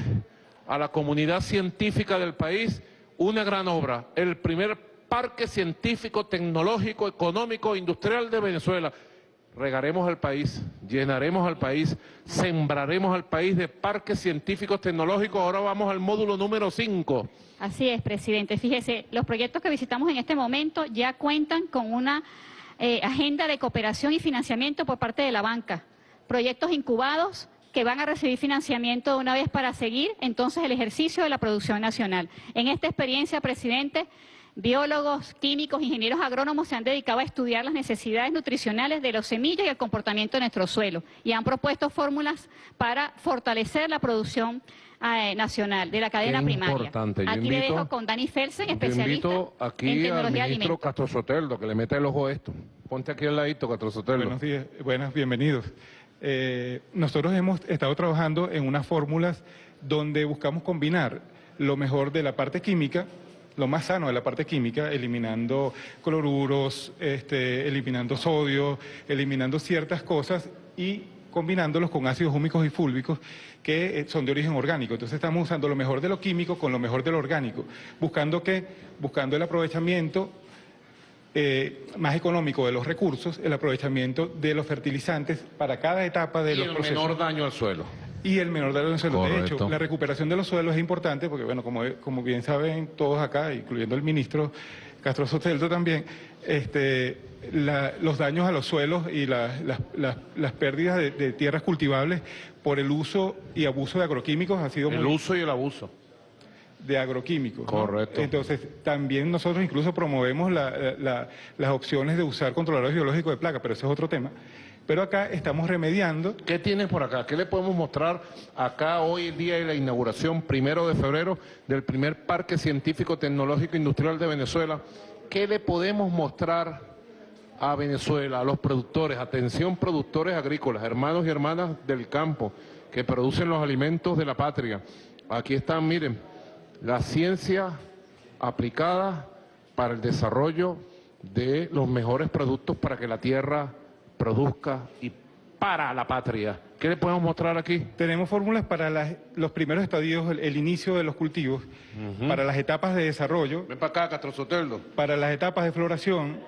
a la comunidad científica del país una gran obra, el primer parque científico, tecnológico, económico, industrial de Venezuela. Regaremos al país, llenaremos al país, sembraremos al país de parques científicos tecnológicos. Ahora vamos al módulo número 5. Así es, presidente. Fíjese, los proyectos que visitamos en este momento ya cuentan con una eh, agenda de cooperación y financiamiento por parte de la banca. Proyectos incubados que van a recibir financiamiento de una vez para seguir entonces el ejercicio de la producción nacional. En esta experiencia, presidente, biólogos, químicos, ingenieros agrónomos se han dedicado a estudiar las necesidades nutricionales de los semillas y el comportamiento de nuestro suelo y han propuesto fórmulas para fortalecer la producción eh, nacional de la cadena Qué primaria. importante. Yo Aquí le invito- dejo con Dani Felsen, Yo especialista invito en aquí al tecnología de ministro alimentos. Castro Soteldo, que le meta el ojo a esto. Ponte aquí al ladito, Castro Soteldo. Buenos días, buenas, bienvenidos. Eh, nosotros hemos estado trabajando en unas fórmulas donde buscamos combinar lo mejor de la parte química lo más sano de la parte química, eliminando cloruros, este, eliminando sodio, eliminando ciertas cosas y combinándolos con ácidos húmicos y fúlbicos que eh, son de origen orgánico. Entonces estamos usando lo mejor de lo químico con lo mejor de lo orgánico, buscando que, buscando el aprovechamiento eh, más económico de los recursos, el aprovechamiento de los fertilizantes para cada etapa de y los el procesos. menor daño al suelo. Y el menor daño al suelo. De hecho, la recuperación de los suelos es importante porque, bueno, como, como bien saben todos acá, incluyendo el ministro Castro Soteldo también, este, la- los daños a los suelos y la- las- las- las pérdidas de, de tierras cultivables por el uso y abuso de agroquímicos ha sido El muy uso y el abuso. de agroquímicos. ¿no? Correcto. Entonces, también nosotros incluso promovemos la- la- las opciones de usar controladores biológicos de plaga, pero ese es otro tema. Pero acá estamos remediando. ¿Qué tienes por acá? ¿Qué le podemos mostrar acá hoy, el día de la inauguración, primero de febrero, del primer Parque Científico Tecnológico Industrial de Venezuela? ¿Qué le podemos mostrar a Venezuela, a los productores? Atención, productores agrícolas, hermanos y hermanas del campo, que producen los alimentos de la patria. Aquí están, miren, la ciencia aplicada para el desarrollo de los mejores productos para que la tierra produzca y para la patria. ¿Qué le podemos mostrar aquí? Tenemos fórmulas para las- los primeros estadios, el, el inicio de los cultivos, para las etapas de desarrollo. Ven para acá, Castro Soteldo. Para las etapas de floración,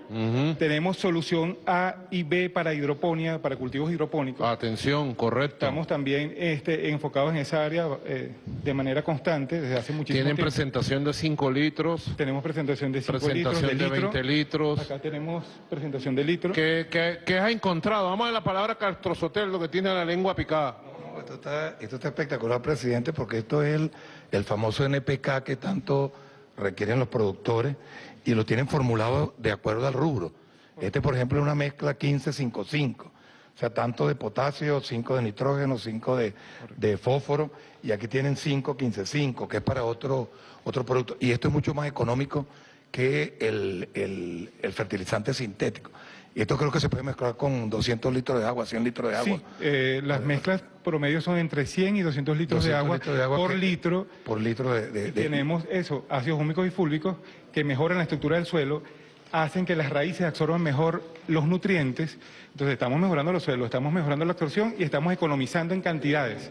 tenemos solución A y B para hidroponía, para cultivos hidropónicos. Atención, correcto. Estamos también este, enfocados en esa área eh, de manera constante desde hace muchísimo Tienen tiempo. presentación de 5 litros. Tenemos presentación de 5 litros, Presentación de, de litro. 20 litros. Acá tenemos presentación de litro. ¿Qué, qué, qué has encontrado? Vamos a la palabra Castro Soteldo que tiene la lengua picada. Esto está, esto está espectacular, presidente, porque esto es el, famoso NPK que tanto requieren los productores y lo tienen formulado de acuerdo al rubro. Este, por ejemplo, es una mezcla 15-5-5, o sea, tanto de potasio, 5 de nitrógeno, 5 de, fósforo, y aquí tienen 5-15-5, que es para otro, otro producto. Y esto es mucho más económico que el fertilizante sintético. Y esto creo que se puede mezclar con 200 litros de agua, 100 litros de agua. Sí, eh, las mezclas promedio son entre 100 y 200 litros, de, 200 agua litros de agua por litro. Por litro de... de- tenemos eso, ácidos húmicos y fúlbicos que mejoran la estructura del suelo, hacen que las raíces absorban mejor los nutrientes. Entonces estamos mejorando los suelos, estamos mejorando la absorción y estamos economizando en cantidades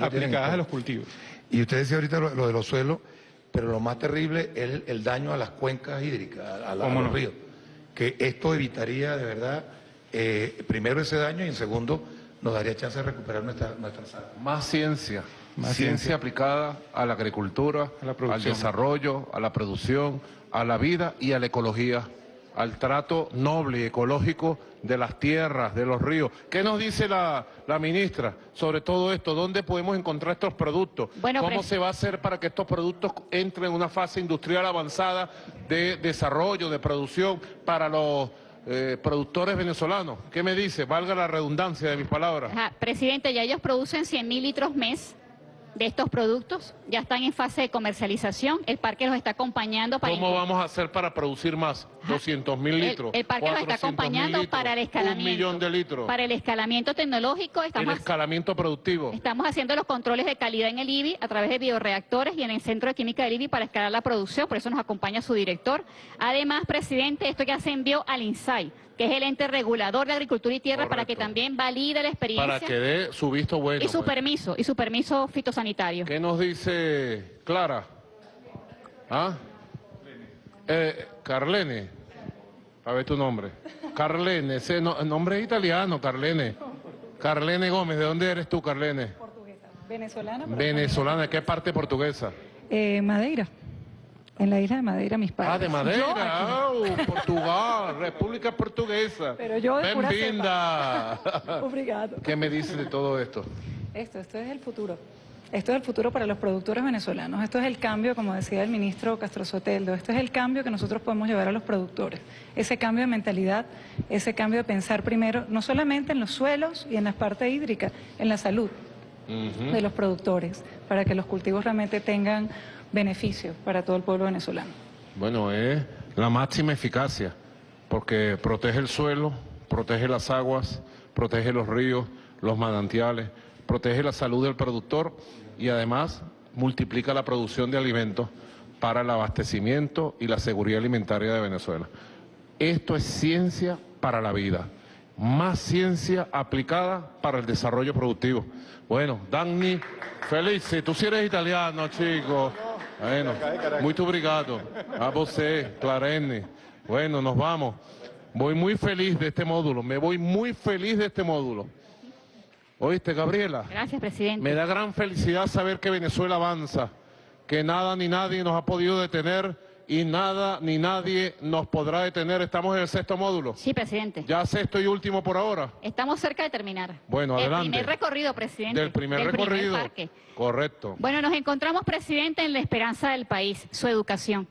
aplicadas a los cultivos. Y usted decía ahorita lo, lo de los suelos, pero lo más terrible es el, el daño a las cuencas hídricas, a, la- a ¿Cómo los no? ríos. Que esto evitaría de verdad, eh, primero ese daño y en segundo nos daría chance de recuperar nuestra, nuestras aguas. Más ciencia. Más ciencia, ciencia. aplicada a la agricultura, al desarrollo, a la producción, a la vida y a la ecología, al trato noble y ecológico de las tierras, de los ríos. ¿Qué nos dice la, la ministra sobre todo esto? ¿Dónde podemos encontrar estos productos? Bueno, ¿Cómo pres- se va a hacer para que estos productos entren en una fase industrial avanzada de desarrollo, de producción para los eh, productores venezolanos? ¿Qué me dice? Valga la redundancia de mis palabras. Ajá, Presidente, ya ellos producen 100 mil litros mes de estos productos, ya están en fase de comercialización, el parque los está acompañando para... ¿Cómo vamos a hacer para producir más? 200 mil El- litros. El, parque los está 400.000 acompañando litros, para el escalamiento. Un millón de litros. Para el escalamiento tecnológico el estamos, escalamiento productivo. estamos haciendo los controles de calidad en el IBI a través de bioreactores y en el Centro de Química del IBI para escalar la producción, por eso nos acompaña su director. Además, presidente, esto ya se envió al INSAI, que es el ente regulador de agricultura y tierra, para que también valide la experiencia Para que dé su visto bueno. y su pues. permiso, y su permiso fitosanitario. ¿Qué nos dice Clara? ¿Ah? Eh, Carlene. A ver tu nombre. Carlene, ese no- nombre es italiano, Carlene. Carlene Gómez, ¿de dónde eres tú, Carlene? Venezolana. pero- Venezolana, ¿de qué parte portuguesa? Eh, Madeira. En la isla de Madeira, mis padres. Ah, de Madeira, Portugal, República Portuguesa. Pero yo de pura Bem-vinda. Obrigado. ¿Qué me dices de todo esto? Esto, esto es el futuro. Esto es el futuro para los productores venezolanos. Esto es el cambio, como decía el ministro Castro Soteldo, esto es el cambio que nosotros podemos llevar a los productores. Ese cambio de mentalidad, ese cambio de pensar primero, no solamente en los suelos y en las partes hídricas, en la salud de los productores, para que los cultivos realmente tengan beneficios para todo el pueblo venezolano. Bueno, es la máxima eficacia, porque protege el suelo, protege las aguas, protege los ríos, los manantiales, protege la salud del productor y además multiplica la producción de alimentos para el abastecimiento y la seguridad alimentaria de Venezuela. Esto es ciencia para la vida, más ciencia aplicada para el desarrollo productivo. Bueno, Danny, feliz, tú sí eres italiano, chico. Bueno, muy obrigado. A você, Clarene. Bueno, nos vamos. Voy muy feliz de este módulo, me voy muy feliz de este módulo. ¿Oíste, Gabriela? Gracias, presidente. Me da gran felicidad saber que Venezuela avanza, que nada ni nadie nos ha podido detener y nada ni nadie nos podrá detener. Estamos en el sexto módulo. Sí, presidente. Ya sexto y último por ahora. Estamos cerca de terminar. Bueno, adelante. El primer recorrido, presidente. Del primer recorrido. parque. Correcto. Bueno, nos encontramos, presidente, en la esperanza del país, su educación.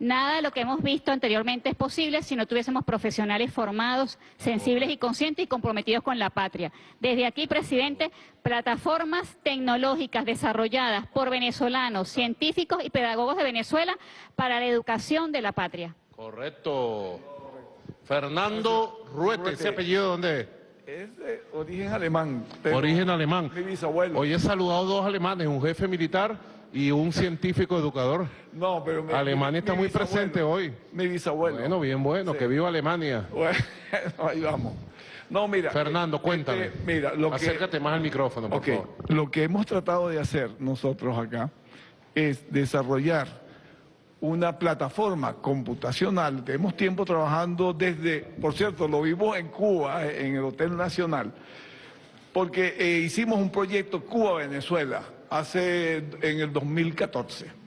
Nada de lo que hemos visto anteriormente es posible si no tuviésemos profesionales formados, sensibles y conscientes y comprometidos con la patria. Desde aquí, presidente, plataformas tecnológicas desarrolladas por venezolanos, científicos y pedagogos de Venezuela para la educación de la patria. Correcto. Fernando Ruete, ¿ese apellido dónde es? Es de origen alemán. Origen alemán. Mi bisabuelo. Hoy he saludado dos alemanes, un jefe militar y un científico educador. No, pero mi- Alemania está mi muy presente hoy. Mi bisabuelo. Bueno, bien bueno, que viva Alemania. Bueno, ahí vamos. No, mira. Fernando, cuéntame. este, mira, lo que- Acércate más al micrófono, por favor. Lo que hemos tratado de hacer nosotros acá es desarrollar una plataforma computacional. Tenemos tiempo trabajando desde, por cierto, lo vimos en Cuba, en el Hotel Nacional, porque eh, hicimos un proyecto Cuba-Venezuela hace en el 2014.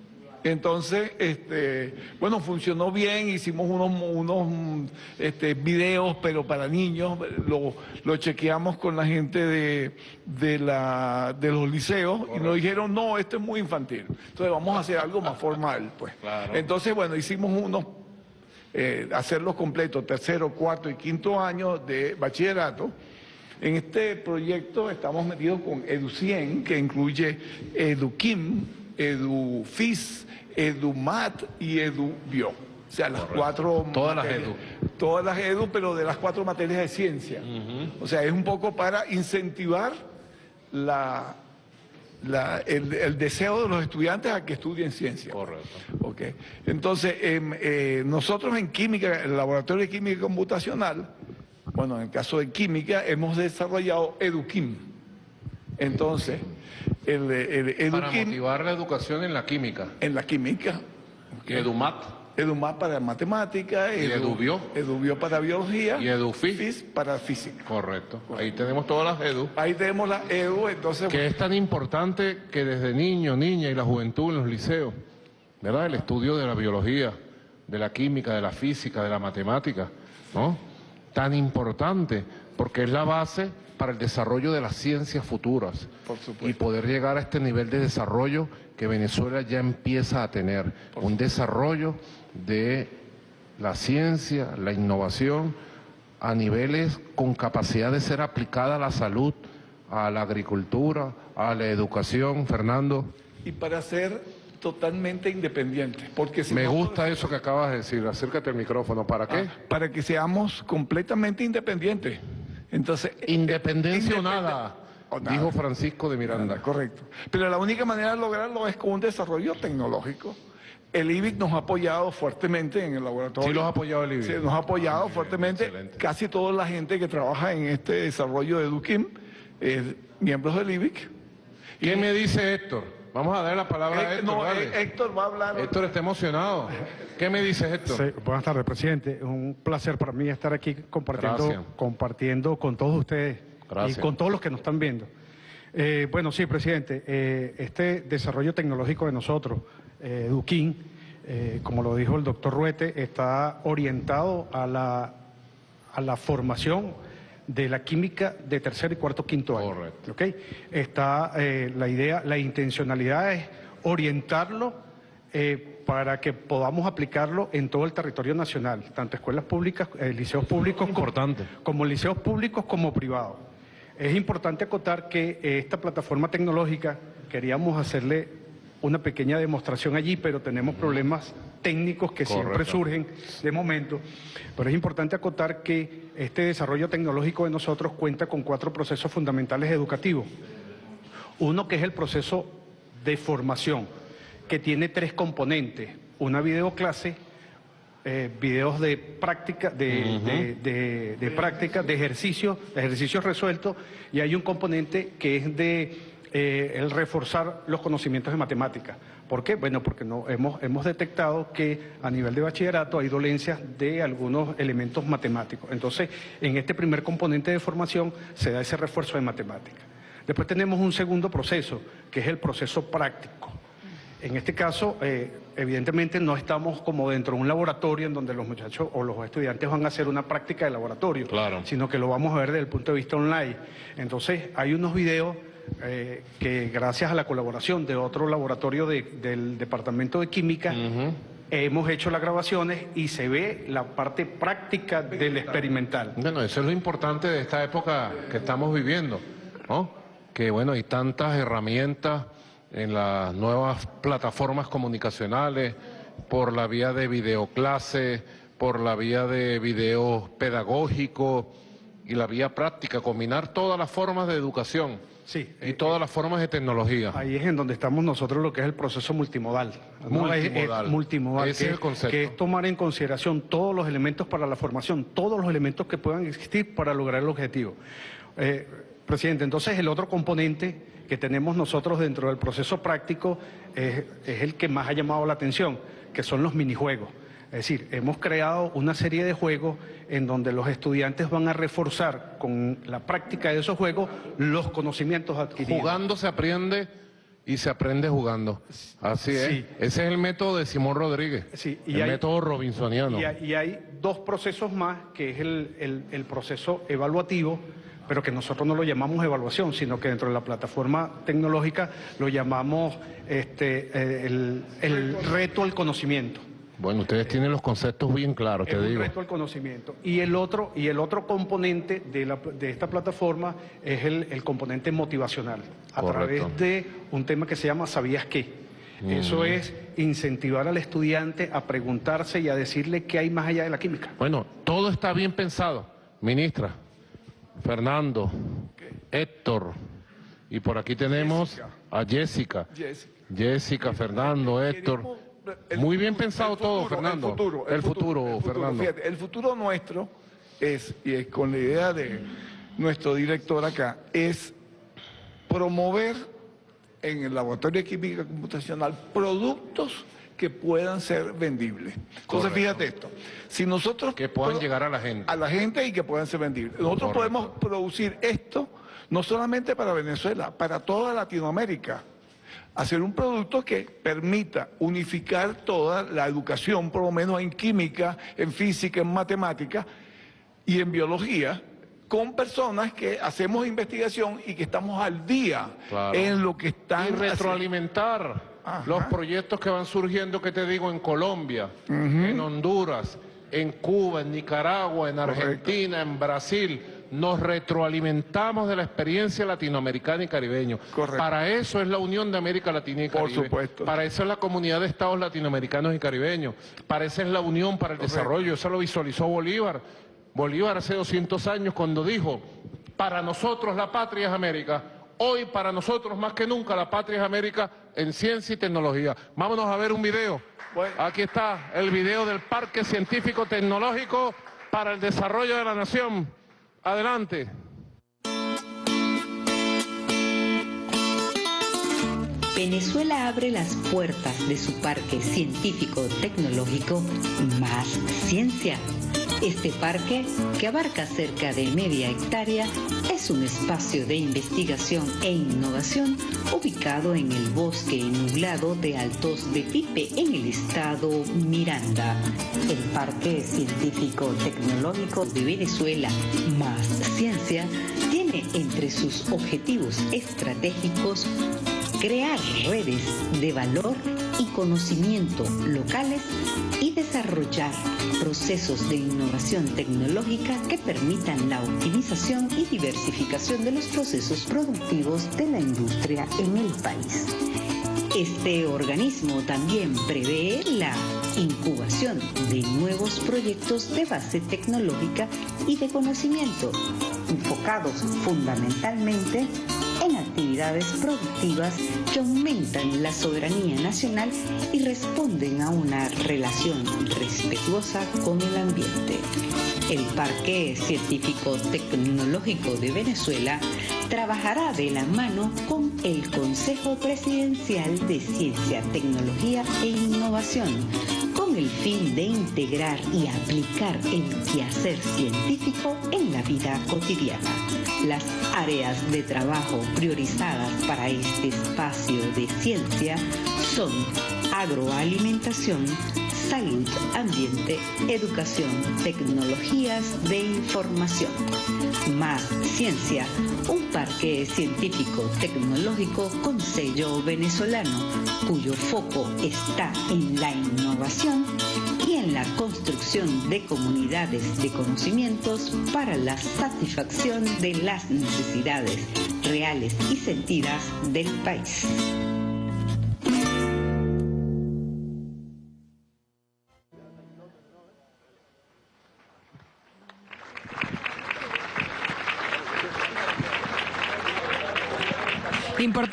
Entonces, este, bueno, funcionó bien, hicimos unos, unos este, videos, pero para niños, lo, lo chequeamos con la gente de, de, la, de los liceos y nos dijeron, no, esto es muy infantil, entonces vamos a hacer algo más formal, pues. Entonces, bueno, hicimos unos, eh, hacerlos completos, tercero, cuarto y quinto año de bachillerato. En este proyecto estamos metidos con EduCien, que incluye EduKim, EduFis, EduMat y EduBio. O sea, las cuatro... Todas las materias- Todas las Edu, pero de las cuatro materias de ciencia. O sea, es un poco para incentivar la, la- el, el deseo de los estudiantes a que estudien ciencia. Correcto. Ok. Entonces, em, eh, nosotros en química, el laboratorio de química computacional, bueno, en el caso de química, hemos desarrollado EduQuim. Entonces, el, el Para EduQuim motivar la educación en la química. en la química, Edumat. EduMat para matemática, Y EduBio. EduBio para biología Y EduFis. FIS para física. Correcto. Ahí tenemos todas las edu. Ahí tenemos la EDU, entonces... Que es tan importante que desde niño, niña y la juventud en los liceos, ¿verdad? El estudio de la biología, de la química, de la física, de la matemática, ¿no? Tan importante, porque es la base para el desarrollo de las ciencias futuras. Por supuesto. Y poder llegar a este nivel de desarrollo que Venezuela ya empieza a tener. Un desarrollo de la ciencia, la innovación, a niveles con capacidad de ser aplicada a la salud, a la agricultura, a la educación, Fernando. Y para ser totalmente independientes. Porque si Me no- gusta eso que acabas de decir, acércate al micrófono, ¿para qué? Ah, para que seamos completamente independientes. Entonces, Independencia o nada, o nada. dijo Francisco de Miranda. Correcto. Pero la única manera de lograrlo es con un desarrollo tecnológico. El IBIC nos ha apoyado fuertemente en el laboratorio. Sí los ha apoyado el IBIC. Sí, nos ha apoyado fuertemente. Casi toda la gente que trabaja en este desarrollo de Eduquim es miembros del IBIC. ¿Qué me dice Héctor? Vamos a darle la palabra a Eh, Héctor. no, eh, Héctor va a hablar. Héctor está emocionado. ¿Qué me dice Héctor? Sí, buenas tardes, presidente. Es un placer para mí estar aquí compartiendo, Gracias. compartiendo con todos ustedes Gracias. y con todos los que nos están viendo. Eh, bueno, sí, presidente, eh, este desarrollo tecnológico de nosotros, eh, Eduquín, eh, como lo dijo el doctor Ruete, está orientado a la, a la formación de la química de tercer y cuarto quinto año. Correcto. ¿ok? Está eh, la idea, la intencionalidad es orientarlo eh, para que podamos aplicarlo en todo el territorio nacional, tanto escuelas públicas, eh, liceos públicos Importante. Como, como liceos públicos como privados. Es importante acotar que esta plataforma tecnológica queríamos hacerle una pequeña demostración allí, pero tenemos problemas técnicos que siempre surgen de momento. Pero es importante acotar que este desarrollo tecnológico de nosotros cuenta con cuatro procesos fundamentales educativos. Uno que es el proceso de formación, que tiene tres componentes. Una videoclase, eh, videos de práctica, de, de- de- de práctica, de ejercicio, de ejercicios resueltos, y hay un componente que es de eh, el reforzar los conocimientos de matemática. ¿Por qué? Bueno, porque no, hemos, hemos detectado que a nivel de bachillerato hay dolencias de algunos elementos matemáticos. Entonces, en este primer componente de formación se da ese refuerzo de matemática. Después tenemos un segundo proceso, que es el proceso práctico. En este caso, eh, evidentemente no estamos como dentro de un laboratorio en donde los muchachos o los estudiantes van a hacer una práctica de laboratorio, sino que lo vamos a ver desde el punto de vista online. Entonces, hay unos videos eh, que gracias a la colaboración de otro laboratorio de- del Departamento de Química, hemos hecho las grabaciones y se ve la parte práctica del experimental. Bueno, eso es lo importante de esta época que estamos viviendo, ¿no? Que bueno, hay tantas herramientas en las nuevas plataformas comunicacionales, por la vía de videoclase, por la vía de video pedagógico y la vía práctica, combinar todas las formas de educación y todas las formas de tecnología. Ahí es en donde estamos nosotros lo que es el proceso multimodal. Multimodal. multimodal, Ese que, es el concepto. que es tomar en consideración todos los elementos para la formación, todos los elementos que puedan existir para lograr el objetivo. Eh, presidente, entonces el otro componente que tenemos nosotros dentro del proceso práctico es, es el que más ha llamado la atención, que son los minijuegos. Es decir, hemos creado una serie de juegos en donde los estudiantes van a reforzar con la práctica de esos juegos los conocimientos adquiridos. Jugando se aprende y se aprende jugando. Así es. Sí. Ese es el método de Simón Rodríguez. y el hay- método robinsoniano. Y hay, y hay dos procesos más, que es el, el- el proceso evaluativo, pero que nosotros no lo llamamos evaluación, sino que dentro de la plataforma tecnológica lo llamamos este, eh, el, el reto al conocimiento. Bueno, ustedes tienen los conceptos bien claros, te digo. al conocimiento. Y el otro, y el otro componente de, la- de esta plataforma es el, el componente motivacional, a Correcto. través de un tema que se llama ¿Sabías qué? Eso Mm. es incentivar al estudiante a preguntarse y a decirle qué hay más allá de la química. Bueno, todo está bien pensado. Ministra, Fernando, Héctor, y por aquí tenemos a Jessica. Jessica. Jessica, Fernando, Héctor. Muy bien pensado todo, Fernando. El futuro, El futuro, el futuro. Fernando. Fíjate, el futuro nuestro es, y es con la idea de nuestro director acá, es promover en el laboratorio de química computacional productos que puedan ser vendibles. Entonces, Correcto. fíjate esto. Si nosotros... Que puedan llegar a la gente. A la gente y que puedan ser vendibles. Nosotros Correcto. podemos producir esto no solamente para Venezuela, para toda Latinoamérica. Hacer un producto que permita unificar toda la educación, por lo menos en química, en física, en matemática y en biología, con personas que hacemos investigación y que estamos al día Claro. en lo que están Y retroalimentar los proyectos que van surgiendo, que te digo, en Colombia, en Honduras, en Cuba, en Nicaragua, en Argentina, en Brasil. Nos retroalimentamos de la experiencia latinoamericana y caribeño. Para eso es la Unión de América Latina y Caribe. supuesto. Para eso es la comunidad de estados latinoamericanos y caribeños. Para eso es la Unión para el Desarrollo. Eso lo visualizó Bolívar. Bolívar hace 200 años cuando dijo, para nosotros la patria es América. Hoy para nosotros más que nunca la patria es América en ciencia y tecnología. Vámonos a ver un video. Aquí está el video del Parque Científico Tecnológico para el Desarrollo de la Nación. Adelante. Venezuela abre las puertas de su parque científico-tecnológico Más Ciencia. Este parque, que abarca cerca de media hectárea, es un espacio de investigación e innovación ubicado en el bosque nublado de Altos de Pipe, en el estado Miranda. El Parque Científico-Tecnológico de Venezuela Más Ciencia tiene entre sus objetivos estratégicos crear redes de valor y conocimiento locales y desarrollar procesos de innovación tecnológica que permitan la optimización y diversificación de los procesos productivos de la industria en el país. Este organismo también prevé la incubación de nuevos proyectos de base tecnológica y de conocimiento, enfocados fundamentalmente en actividades productivas que aumentan la soberanía nacional y responden a una relación respetuosa con el ambiente. El Parque Científico Tecnológico de Venezuela trabajará de la mano con el Consejo Presidencial de Ciencia, Tecnología e Innovación con el fin de integrar y aplicar el quehacer científico en la vida cotidiana. Las áreas de trabajo priorizadas para este espacio de ciencia son agroalimentación, salud, ambiente, educación, tecnologías de información. Más Ciencia, un parque científico tecnológico con sello venezolano, cuyo foco está en la innovación en la construcción de comunidades de conocimientos para la satisfacción de las necesidades reales y sentidas del país.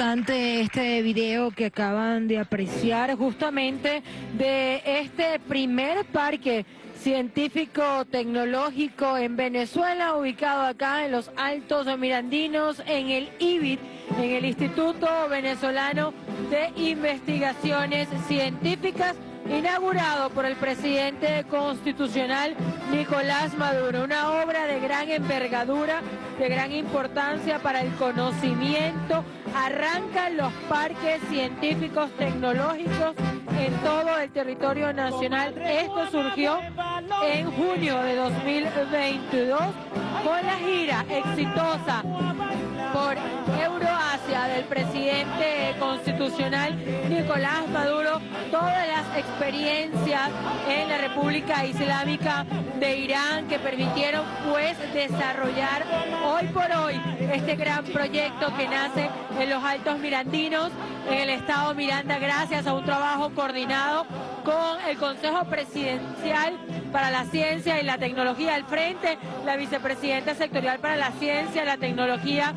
Importante este video que acaban de apreciar justamente de este primer parque científico tecnológico en Venezuela, ubicado acá en los Altos Mirandinos, en el IBIT, en el Instituto Venezolano de Investigaciones Científicas inaugurado por el presidente constitucional Nicolás Maduro, una obra de gran envergadura, de gran importancia para el conocimiento. Arrancan los parques científicos tecnológicos en todo el territorio nacional. Esto surgió en junio de 2022 con la gira exitosa por Euroasia del presidente constitucional Nicolás Maduro todas las experiencias en la República Islámica de Irán que permitieron pues desarrollar hoy por hoy este gran proyecto que nace en los Altos Mirandinos, en el Estado Miranda, gracias a un trabajo coordinado con el Consejo Presidencial para la Ciencia y la Tecnología. Al frente, la vicepresidenta sectorial para la Ciencia, la Tecnología,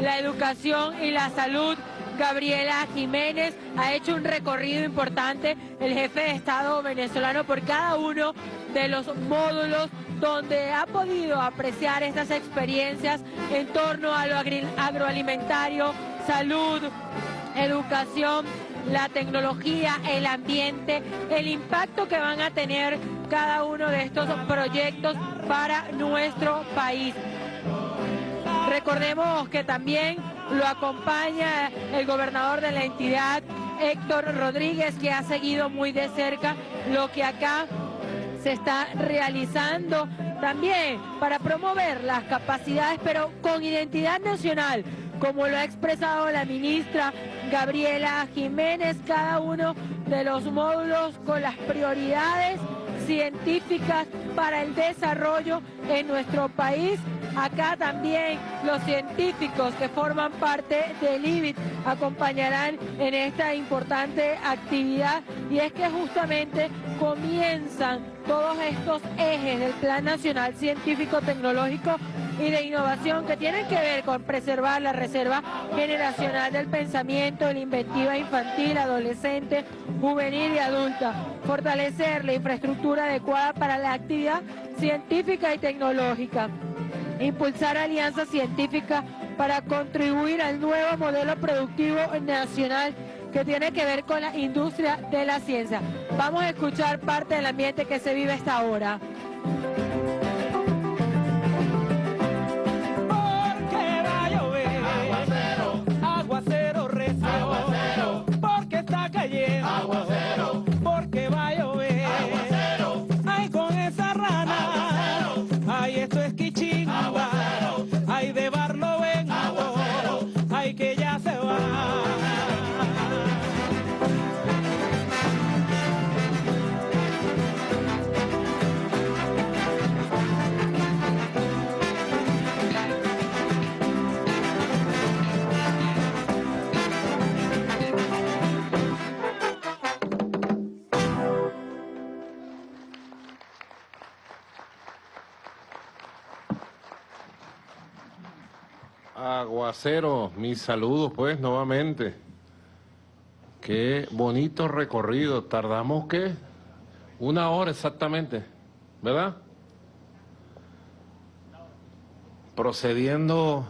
la Educación y la Salud, Gabriela Jiménez, ha hecho un recorrido importante, el jefe de Estado venezolano, por cada uno de los módulos donde ha podido apreciar estas experiencias en torno a lo agroalimentario, salud, educación, la tecnología, el ambiente, el impacto que van a tener cada uno de estos proyectos para nuestro país. Recordemos que también lo acompaña el gobernador de la entidad, Héctor Rodríguez, que ha seguido muy de cerca lo que acá se está realizando también para promover las capacidades, pero con identidad nacional, como lo ha expresado la ministra Gabriela Jiménez, cada uno de los módulos con las prioridades científicas para el desarrollo en nuestro país. Acá también los científicos que forman parte del IBIT acompañarán en esta importante actividad y es que justamente comienzan todos estos ejes del Plan Nacional Científico Tecnológico y de innovación que tienen que ver con preservar la reserva generacional del pensamiento, la inventiva infantil, adolescente, juvenil y adulta, fortalecer la infraestructura adecuada para la actividad científica y tecnológica, impulsar alianzas científicas para contribuir al nuevo modelo productivo nacional que tiene que ver con la industria de la ciencia. Vamos a escuchar parte del ambiente que se vive esta hora. Aguacero, mis saludos pues nuevamente. Qué bonito recorrido. Tardamos qué? Una hora exactamente, ¿verdad? Procediendo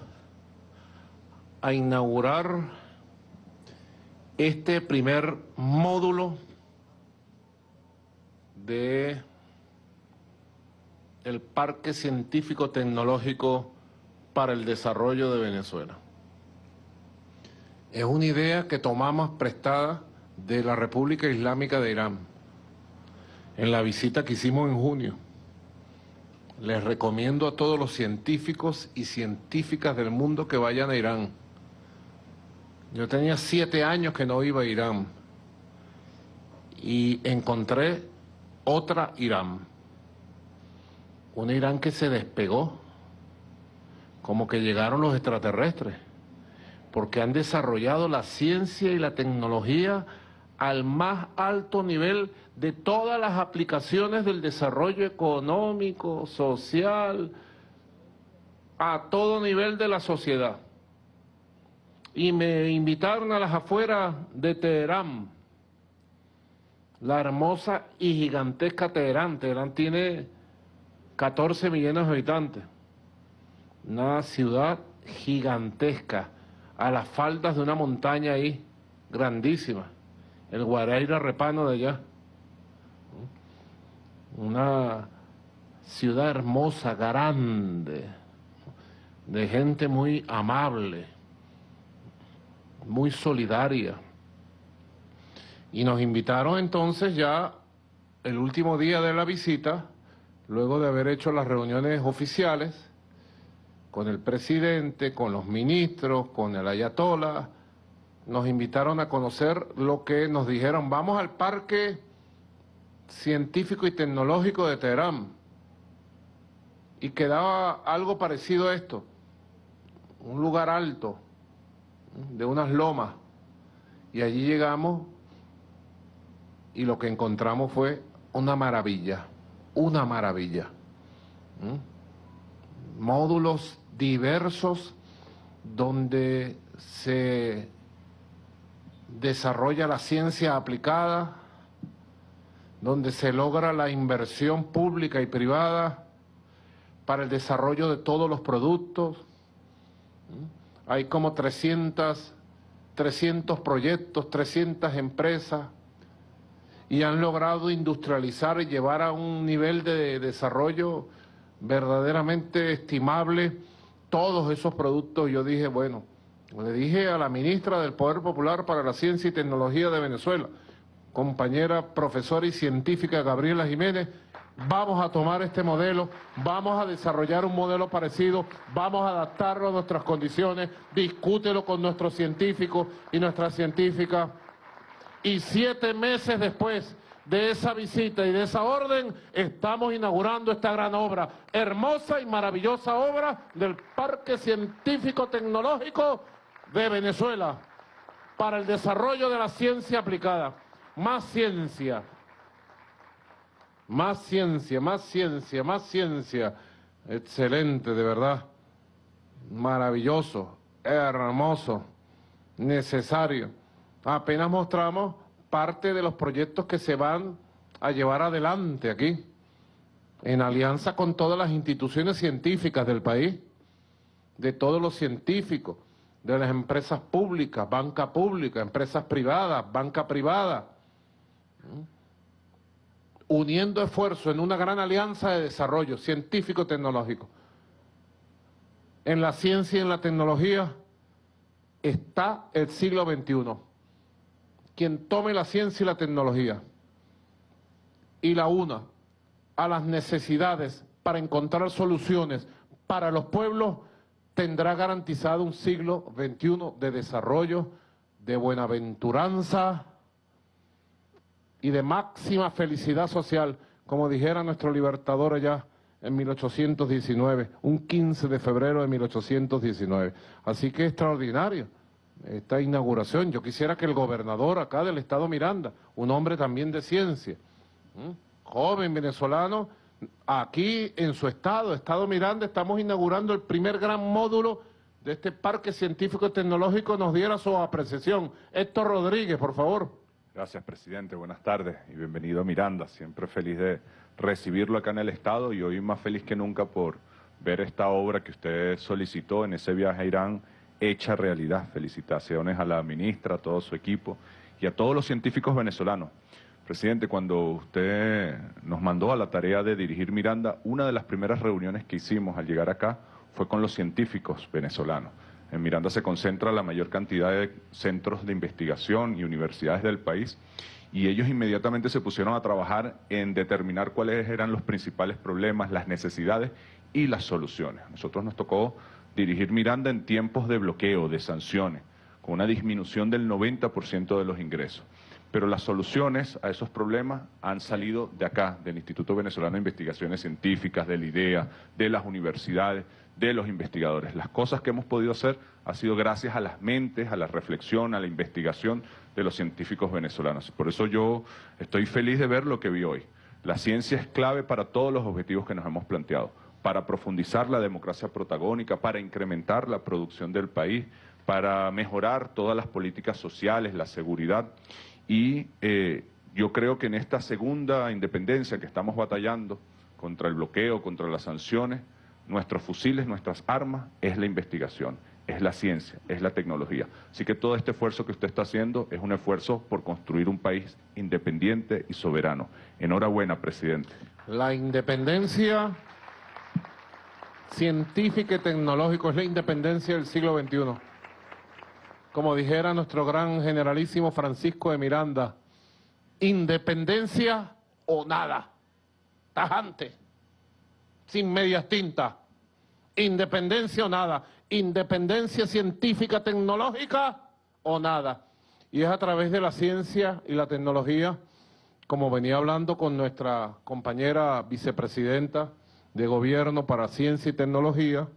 a inaugurar este primer módulo de el Parque Científico Tecnológico para el Desarrollo de Venezuela. Es una idea que tomamos prestada de la República Islámica de Irán en la visita que hicimos en junio. Les recomiendo a todos los científicos y científicas del mundo que vayan a Irán. Yo tenía siete años que no iba a Irán y encontré otra Irán. Un Irán que se despegó, como que llegaron los extraterrestres, porque han desarrollado la ciencia y la tecnología al más alto nivel de todas las aplicaciones del desarrollo económico, social, a todo nivel de la sociedad. Y me invitaron a las afueras de Teherán, la hermosa y gigantesca Teherán. Teherán tiene 14 millones de habitantes. Una ciudad gigantesca, a las faldas de una montaña ahí, grandísima. El Guaraira Repano de allá. Una ciudad hermosa, grande, de gente muy amable, muy solidaria. Y nos invitaron entonces ya el último día de la visita, luego de haber hecho las reuniones oficiales, con el presidente, con los ministros, con el ayatollah, nos invitaron a conocer lo que nos dijeron, vamos al parque científico y tecnológico de Teherán. Y quedaba algo parecido a esto, un lugar alto, de unas lomas. Y allí llegamos y lo que encontramos fue una maravilla, una maravilla. Módulos diversos donde se desarrolla la ciencia aplicada, donde se logra la inversión pública y privada para el desarrollo de todos los productos. Hay como 300, 300 proyectos, 300 empresas y han logrado industrializar y llevar a un nivel de desarrollo verdaderamente estimable todos esos productos. Yo dije, bueno, le dije a la ministra del Poder Popular para la Ciencia y Tecnología de Venezuela, compañera profesora y científica Gabriela Jiménez, vamos a tomar este modelo, vamos a desarrollar un modelo parecido, vamos a adaptarlo a nuestras condiciones, discútelo con nuestros científicos y nuestras científicas. Y siete meses después de esa visita y de esa orden, estamos inaugurando esta gran obra, hermosa y maravillosa obra del Parque Científico Tecnológico de Venezuela para el desarrollo de la ciencia aplicada. Más ciencia, más ciencia, más ciencia, más ciencia. Excelente, de verdad. Maravilloso, hermoso, necesario. Apenas mostramos parte de los proyectos que se van a llevar adelante aquí, en alianza con todas las instituciones científicas del país, de todos los científicos, de las empresas públicas, banca pública, empresas privadas, banca privada, uniendo esfuerzos en una gran alianza de desarrollo científico-tecnológico. En la ciencia y en la tecnología está el siglo XXI. Quien tome la ciencia y la tecnología y la una a las necesidades para encontrar soluciones para los pueblos, tendrá garantizado un siglo XXI de desarrollo, de buenaventuranza y de máxima felicidad social, como dijera nuestro libertador allá en 1819, un 15 de febrero de 1819. Así que extraordinario esta inauguración. Yo quisiera que el gobernador acá del estado Miranda, un hombre también de ciencia, joven venezolano, aquí en su estado, Estado Miranda, estamos inaugurando el primer gran módulo de este parque científico y tecnológico nos diera su apreciación. Héctor Rodríguez, por favor. Gracias, presidente. Buenas tardes y bienvenido a Miranda. Siempre feliz de recibirlo acá en el Estado y hoy más feliz que nunca por ver esta obra que usted solicitó en ese viaje a Irán hecha realidad. Felicitaciones a la ministra, a todo su equipo y a todos los científicos venezolanos. Presidente, cuando usted nos mandó a la tarea de dirigir Miranda, una de las primeras reuniones que hicimos al llegar acá fue con los científicos venezolanos. En Miranda se concentra la mayor cantidad de centros de investigación y universidades del país y ellos inmediatamente se pusieron a trabajar en determinar cuáles eran los principales problemas, las necesidades y las soluciones. nosotros nos tocó dirigir Miranda en tiempos de bloqueo, de sanciones, con una disminución del 90% de los ingresos pero las soluciones a esos problemas han salido de acá, del Instituto Venezolano de Investigaciones Científicas, de la IDEA, de las universidades, de los investigadores. Las cosas que hemos podido hacer ha sido gracias a las mentes, a la reflexión, a la investigación de los científicos venezolanos. Por eso yo estoy feliz de ver lo que vi hoy. La ciencia es clave para todos los objetivos que nos hemos planteado, para profundizar la democracia protagónica, para incrementar la producción del país, para mejorar todas las políticas sociales, la seguridad y eh, yo creo que en esta segunda independencia que estamos batallando contra el bloqueo, contra las sanciones, nuestros fusiles, nuestras armas, es la investigación, es la ciencia, es la tecnología. Así que todo este esfuerzo que usted está haciendo es un esfuerzo por construir un país independiente y soberano. Enhorabuena, presidente. La independencia científica y tecnológica es la independencia del siglo XXI como dijera nuestro gran generalísimo Francisco de Miranda, independencia o nada, tajante, sin medias tintas, independencia o nada, independencia científica, tecnológica o nada. Y es a través de la ciencia y la tecnología, como venía hablando con nuestra compañera vicepresidenta de Gobierno para Ciencia y Tecnología,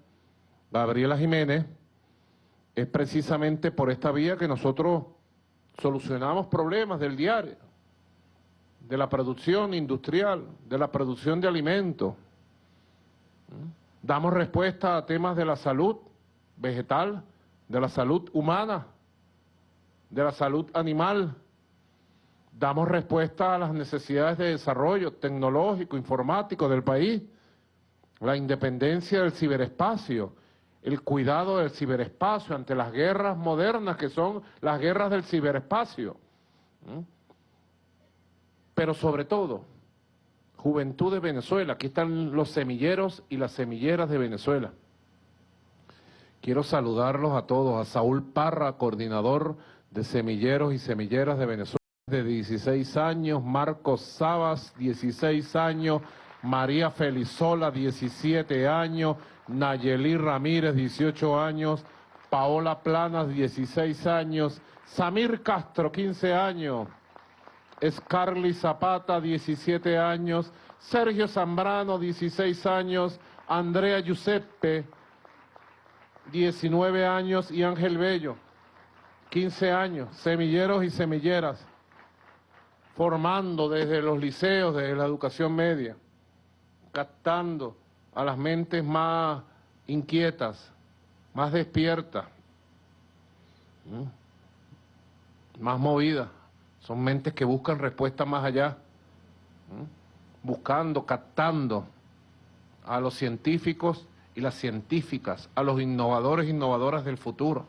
Gabriela Jiménez, es precisamente por esta vía que nosotros solucionamos problemas del diario, de la producción industrial, de la producción de alimentos. Damos respuesta a temas de la salud vegetal, de la salud humana, de la salud animal. Damos respuesta a las necesidades de desarrollo tecnológico, informático del país, la independencia del ciberespacio, el cuidado del ciberespacio ante las guerras modernas que son las guerras del ciberespacio. Pero sobre todo, Juventud de Venezuela, aquí están los semilleros y las semilleras de Venezuela. Quiero saludarlos a todos, a Saúl Parra, coordinador de semilleros y semilleras de Venezuela, de 16 años, Marcos Sabas, 16 años, María Felizola, 17 años, Nayeli Ramírez, 18 años, Paola Planas, 16 años, Samir Castro, 15 años, Scarly Zapata, 17 años, Sergio Zambrano, 16 años, Andrea Giuseppe, 19 años, y Ángel Bello, 15 años, semilleros y semilleras, formando desde los liceos, desde la educación media, captando a las mentes más inquietas, más despiertas, más movidas. Son mentes que buscan respuestas más allá, buscando, captando a los científicos y las científicas, a los innovadores e innovadoras del futuro.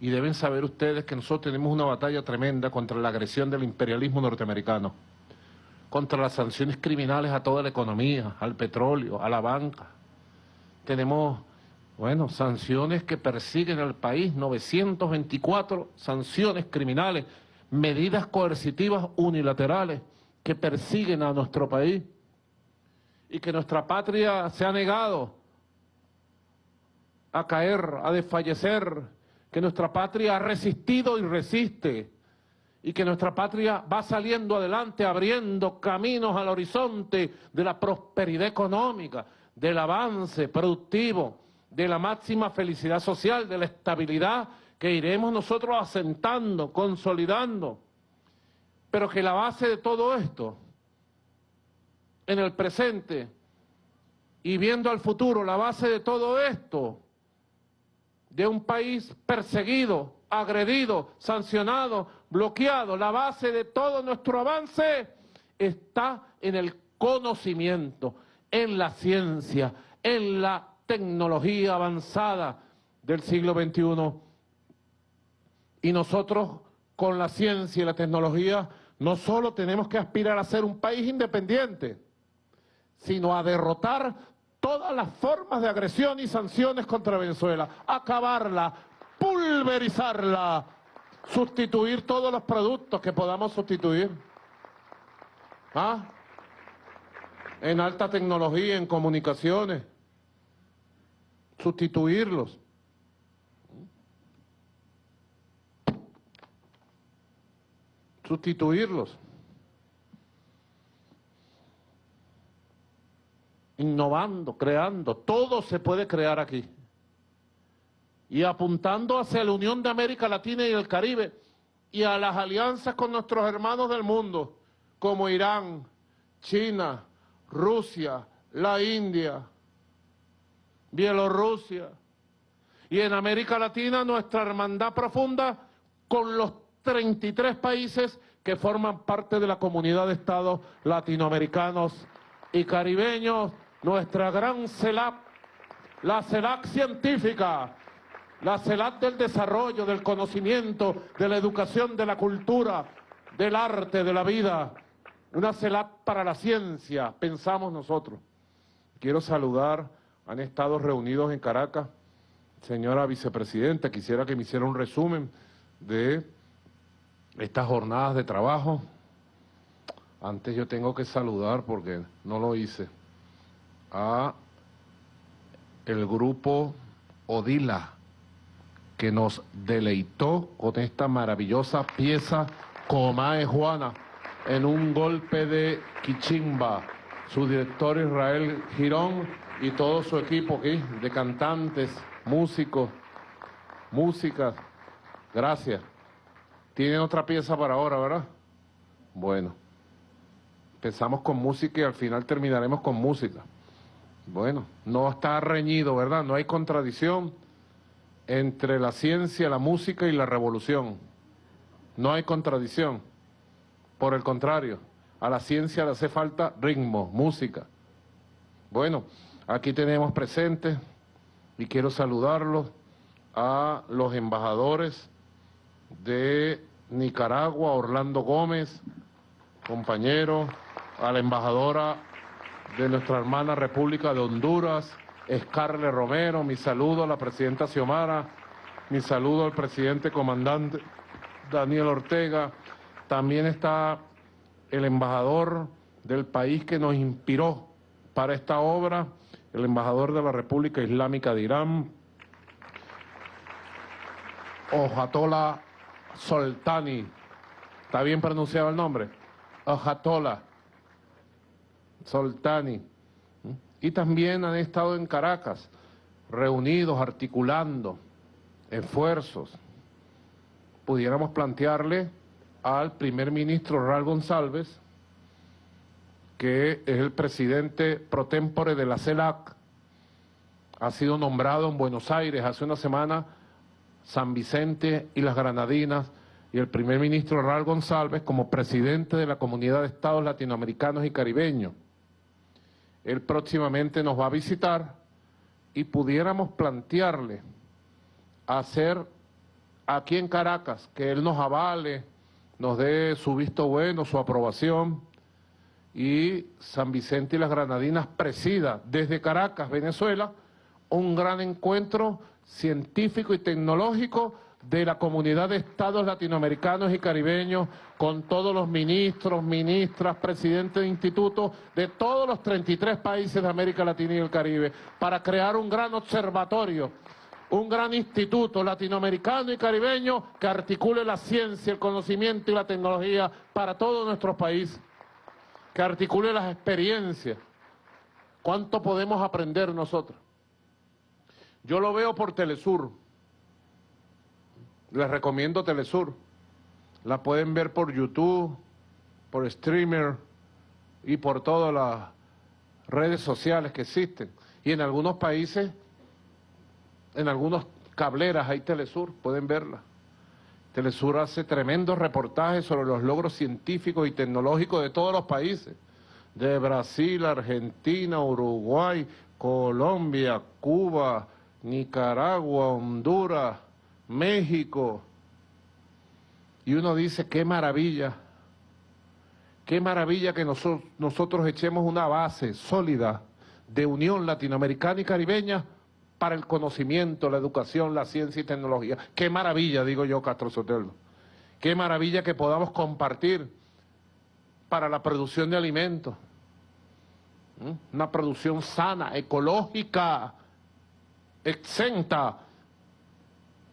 Y deben saber ustedes que nosotros tenemos una batalla tremenda contra la agresión del imperialismo norteamericano contra las sanciones criminales a toda la economía, al petróleo, a la banca. Tenemos, bueno, sanciones que persiguen al país, 924 sanciones criminales, medidas coercitivas unilaterales que persiguen a nuestro país y que nuestra patria se ha negado a caer, a desfallecer, que nuestra patria ha resistido y resiste y que nuestra patria va saliendo adelante, abriendo caminos al horizonte de la prosperidad económica, del avance productivo, de la máxima felicidad social, de la estabilidad que iremos nosotros asentando, consolidando. Pero que la base de todo esto, en el presente y viendo al futuro, la base de todo esto de un país perseguido, agredido, sancionado, bloqueado. La base de todo nuestro avance está en el conocimiento, en la ciencia, en la tecnología avanzada del siglo XXI. Y nosotros, con la ciencia y la tecnología, no solo tenemos que aspirar a ser un país independiente, sino a derrotar todas las formas de agresión y sanciones contra Venezuela, acabarla, pulverizarla, sustituir todos los productos que podamos sustituir. ¿Ah? En alta tecnología, en comunicaciones, sustituirlos. Sustituirlos. innovando, creando, todo se puede crear aquí. Y apuntando hacia la Unión de América Latina y el Caribe y a las alianzas con nuestros hermanos del mundo, como Irán, China, Rusia, la India, Bielorrusia. Y en América Latina nuestra hermandad profunda con los 33 países que forman parte de la comunidad de estados latinoamericanos y caribeños nuestra gran CELAC, la CELAC científica, la CELAC del desarrollo, del conocimiento, de la educación, de la cultura, del arte, de la vida, una CELAC para la ciencia, pensamos nosotros. Quiero saludar, han estado reunidos en Caracas, señora vicepresidenta, quisiera que me hiciera un resumen de estas jornadas de trabajo. Antes yo tengo que saludar porque no lo hice a el grupo Odila, que nos deleitó con esta maravillosa pieza Comae Juana, en un golpe de Quichimba. Su director Israel Girón y todo su equipo aquí, de cantantes, músicos, músicas. Gracias. Tienen otra pieza para ahora, ¿verdad? Bueno. Empezamos con música y al final terminaremos con música. Bueno, no está reñido, ¿verdad? No hay contradicción entre la ciencia, la música y la revolución. No hay contradicción. Por el contrario, a la ciencia le hace falta ritmo, música. Bueno, aquí tenemos presentes y quiero saludarlos a los embajadores de Nicaragua, Orlando Gómez, compañero, a la embajadora de nuestra hermana República de Honduras, Escarle Romero, mi saludo a la presidenta Xiomara, mi saludo al presidente comandante Daniel Ortega, también está el embajador del país que nos inspiró para esta obra, el embajador de la República Islámica de Irán, Ojatola Soltani, ¿está bien pronunciado el nombre? Ojatola Soltani, y también han estado en Caracas, reunidos, articulando esfuerzos. Pudiéramos plantearle al primer ministro Raúl González, que es el presidente pro tempore de la CELAC, ha sido nombrado en Buenos Aires hace una semana San Vicente y las Granadinas, y el primer ministro Raúl González como presidente de la Comunidad de Estados Latinoamericanos y Caribeños. Él próximamente nos va a visitar y pudiéramos plantearle hacer aquí en Caracas, que él nos avale, nos dé su visto bueno, su aprobación, y San Vicente y las Granadinas presida desde Caracas, Venezuela, un gran encuentro científico y tecnológico de la comunidad de estados latinoamericanos y caribeños, con todos los ministros, ministras, presidentes de institutos de todos los 33 países de América Latina y el Caribe, para crear un gran observatorio, un gran instituto latinoamericano y caribeño que articule la ciencia, el conocimiento y la tecnología para todos nuestros países, que articule las experiencias. ¿Cuánto podemos aprender nosotros? Yo lo veo por Telesur, les recomiendo Telesur. La pueden ver por YouTube, por streamer y por todas las redes sociales que existen. Y en algunos países, en algunos cableras, hay Telesur, pueden verla. Telesur hace tremendos reportajes sobre los logros científicos y tecnológicos de todos los países, de Brasil, Argentina, Uruguay, Colombia, Cuba, Nicaragua, Honduras, México. Y uno dice, qué maravilla, qué maravilla que nosotros, echemos una base sólida de unión latinoamericana y caribeña para el conocimiento, la educación, la ciencia y tecnología. Qué maravilla, digo yo, Castro Sotelo. Qué maravilla que podamos compartir para la producción de alimentos. Una producción sana, ecológica, exenta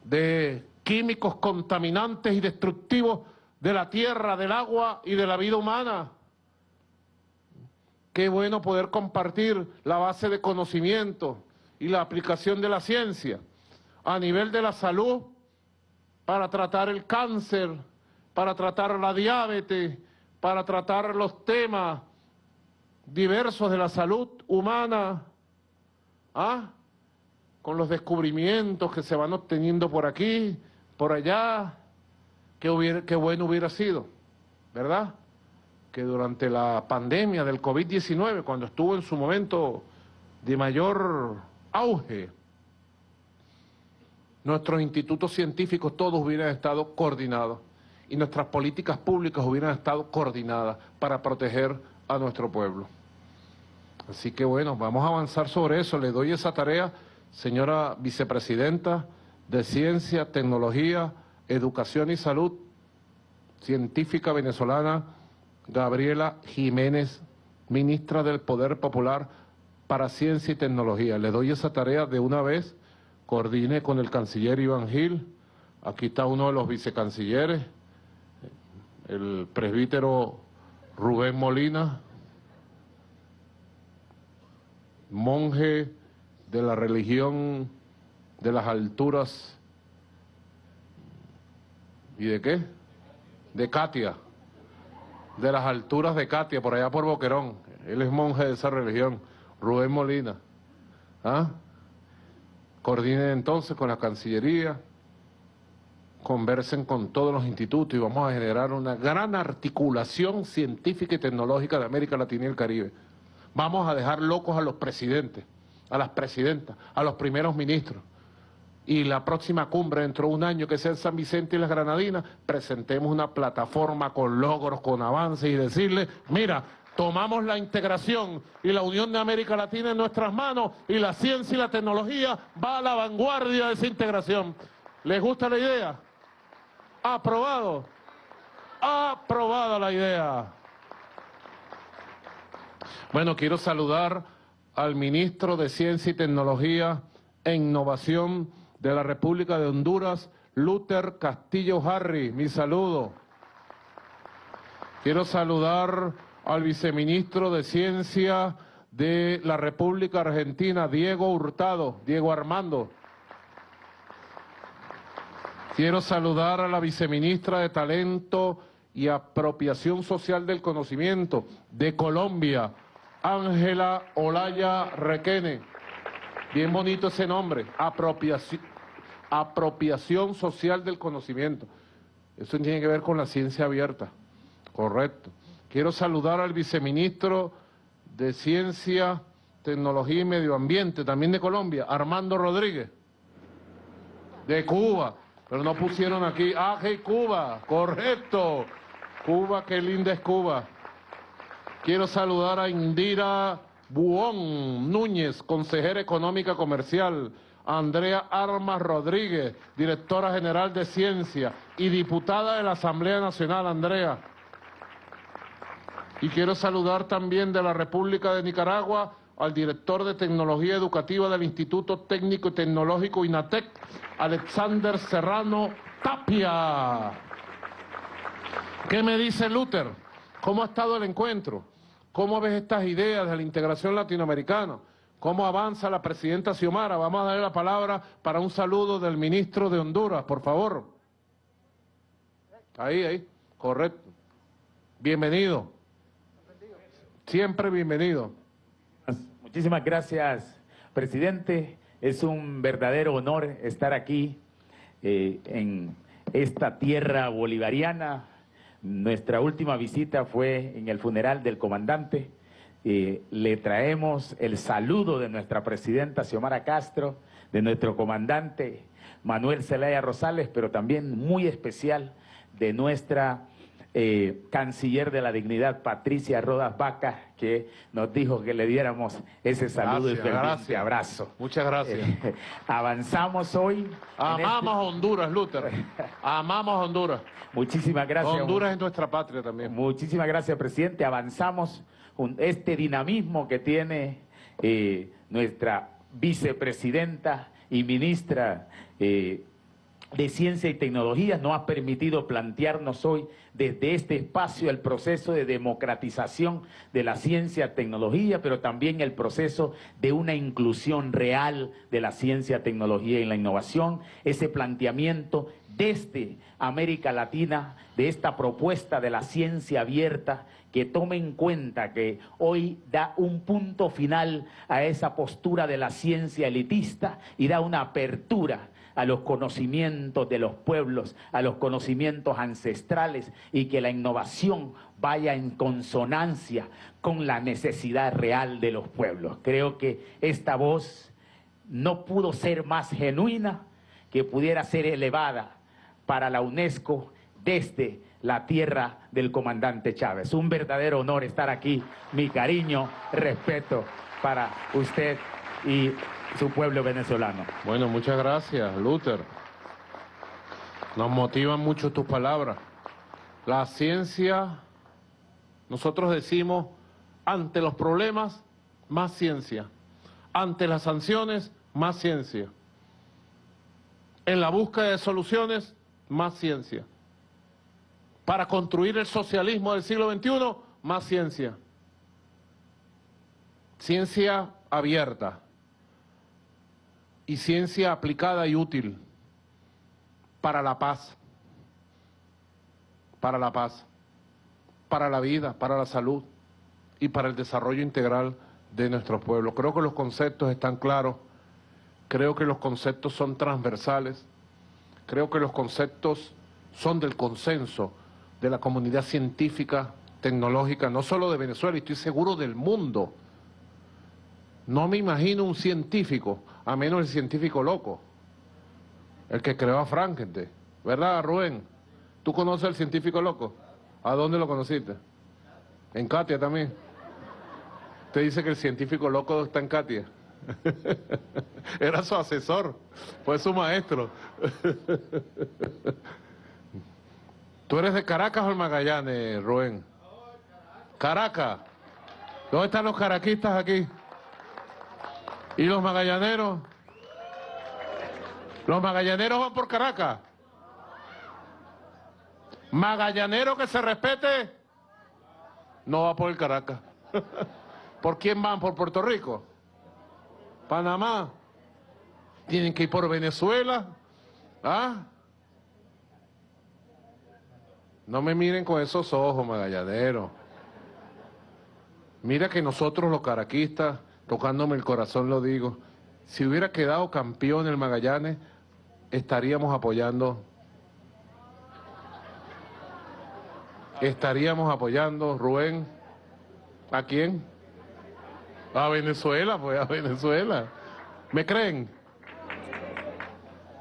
de químicos contaminantes y destructivos de la tierra, del agua y de la vida humana. Qué bueno poder compartir la base de conocimiento y la aplicación de la ciencia a nivel de la salud para tratar el cáncer, para tratar la diabetes, para tratar los temas diversos de la salud humana, ¿ah? Con los descubrimientos que se van obteniendo por aquí, por allá, qué, bueno hubiera sido, ¿verdad? Que durante la pandemia del COVID-19, cuando estuvo en su momento de mayor auge, nuestros institutos científicos todos hubieran estado coordinados y nuestras políticas públicas hubieran estado coordinadas para proteger a nuestro pueblo. Así que bueno, vamos a avanzar sobre eso. Le doy esa tarea, señora vicepresidenta de Ciencia, Tecnología, Educación y Salud, científica venezolana, Gabriela Jiménez, ministra del Poder Popular, para Ciencia y Tecnología. Le doy esa tarea de una vez, coordine con el canciller Iván Gil, aquí está uno de los vicecancilleres, el presbítero Rubén Molina, monje de la religión de las alturas, ¿y de qué? De Katia, de las alturas de Katia, por allá por Boquerón, él es monje de esa religión. Rubén Molina. ¿Ah? Coordinen entonces con la Cancillería, conversen con todos los institutos y vamos a generar una gran articulación científica y tecnológica de América Latina y el Caribe. Vamos a dejar locos a los presidentes, a las presidentas, a los primeros ministros. Y la próxima cumbre dentro de un año que sea en San Vicente y las Granadinas, presentemos una plataforma con logros, con avances y decirle, mira, tomamos la integración y la unión de América Latina en nuestras manos y la ciencia y la tecnología va a la vanguardia de esa integración. ¿Les gusta la idea? Aprobado. Aprobada la idea. Bueno, quiero saludar al ministro de Ciencia y Tecnología e Innovación de la República de Honduras, Luther Castillo Harry. Mi saludo. Quiero saludar al viceministro de Ciencia de la República Argentina, Diego Hurtado, Diego Armando. Quiero saludar a la viceministra de Talento y Apropiación Social del Conocimiento de Colombia, Ángela Olaya Requene. Bien bonito ese nombre, apropiación, Social del Conocimiento. Eso tiene que ver con la ciencia abierta, correcto. Quiero saludar al viceministro de Ciencia, Tecnología y Medio Ambiente, también de Colombia, Armando Rodríguez, de Cuba, pero no pusieron aquí, hey, Cuba, correcto, Cuba, qué linda es Cuba. Quiero saludar a Indira Buón Núñez, consejera económica comercial, Andrea Armas Rodríguez, directora general de Ciencia y diputada de la Asamblea Nacional, Andrea. Y quiero saludar también de la República de Nicaragua al director de Tecnología Educativa del Instituto Técnico y Tecnológico INATEC, Alexander Serrano Tapia. ¿Qué me dice Luther? ¿Cómo ha estado el encuentro? ¿Cómo ves estas ideas de la integración latinoamericana? ¿Cómo avanza la presidenta Xiomara? Vamos a darle la palabra para un saludo del ministro de Honduras, por favor. Ahí, ahí, correcto. Bienvenido. Siempre bienvenido. Muchísimas gracias, presidente. Es un verdadero honor estar aquí eh, en esta tierra bolivariana. Nuestra última visita fue en el funeral del comandante. Eh, le traemos el saludo de nuestra presidenta Xiomara Castro, de nuestro comandante Manuel Zelaya Rosales, pero también muy especial de nuestra eh, canciller de la dignidad, Patricia Rodas Vaca, que nos dijo que le diéramos ese saludo y ferviente abrazo. Muchas gracias. Eh, avanzamos hoy. Amamos a Honduras, Luther. Amamos Honduras. Muchísimas gracias. Honduras es nuestra patria también. Muchísimas gracias, presidente. Avanzamos este dinamismo que tiene eh, nuestra vicepresidenta y ministra eh, de Ciencia y Tecnología nos ha permitido plantearnos hoy desde este espacio el proceso de democratización de la ciencia tecnología, pero también el proceso de una inclusión real de la ciencia, tecnología y la innovación, ese planteamiento desde América Latina, de esta propuesta de la ciencia abierta, que tome en cuenta que hoy da un punto final a esa postura de la ciencia elitista y da una apertura a los conocimientos de los pueblos, a los conocimientos ancestrales y que la innovación vaya en consonancia con la necesidad real de los pueblos. Creo que esta voz no pudo ser más genuina que pudiera ser elevada para la UNESCO desde la tierra del comandante Chávez. Un verdadero honor estar aquí. Mi cariño, respeto para usted y su pueblo venezolano. Bueno, muchas gracias, Luther. Nos motivan mucho tus palabras. La ciencia, nosotros decimos, ante los problemas, más ciencia. Ante las sanciones, más ciencia. En la búsqueda de soluciones, más ciencia. Para construir el socialismo del siglo XXI, más ciencia. Ciencia abierta, y ciencia aplicada y útil para la paz, para la paz, para la vida, para la salud y para el desarrollo integral de nuestro pueblo. Creo que los conceptos están claros, creo que los conceptos son transversales, creo que los conceptos son del consenso de la comunidad científica, tecnológica, no solo de Venezuela, estoy seguro del mundo. No me imagino un científico a menos el científico loco, el que creó a Frankenstein. ¿Verdad, Rubén? ¿Tú conoces al científico loco? ¿A dónde lo conociste? En Katia también. Te dice que el científico loco está en Katia. Era su asesor, fue su maestro. ¿Tú eres de Caracas o el Magallanes, Rubén? Caracas. ¿Dónde están los caraquistas aquí? ¿Y los magallaneros? ¿Los magallaneros van por Caracas? ¿Magallanero que se respete? No va por el Caracas. ¿Por quién van? ¿Por Puerto Rico? ¿Panamá? ¿Tienen que ir por Venezuela? ¿Ah? No me miren con esos ojos, magallaneros. Mira que nosotros los caraquistas tocándome el corazón lo digo, si hubiera quedado campeón el Magallanes, estaríamos apoyando, estaríamos apoyando, Rubén, ¿a quién? A Venezuela, pues a Venezuela. ¿Me creen?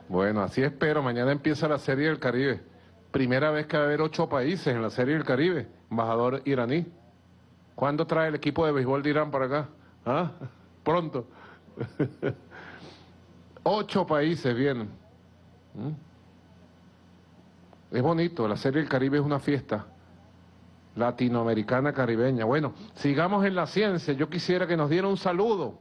Bueno, así espero. Mañana empieza la Serie del Caribe. Primera vez que va a haber ocho países en la Serie del Caribe. Embajador iraní. ¿Cuándo trae el equipo de béisbol de Irán para acá? ¿Ah? Pronto. Ocho países vienen. ¿Mm? Es bonito, la Serie del Caribe es una fiesta latinoamericana caribeña. Bueno, sigamos en la ciencia. Yo quisiera que nos diera un saludo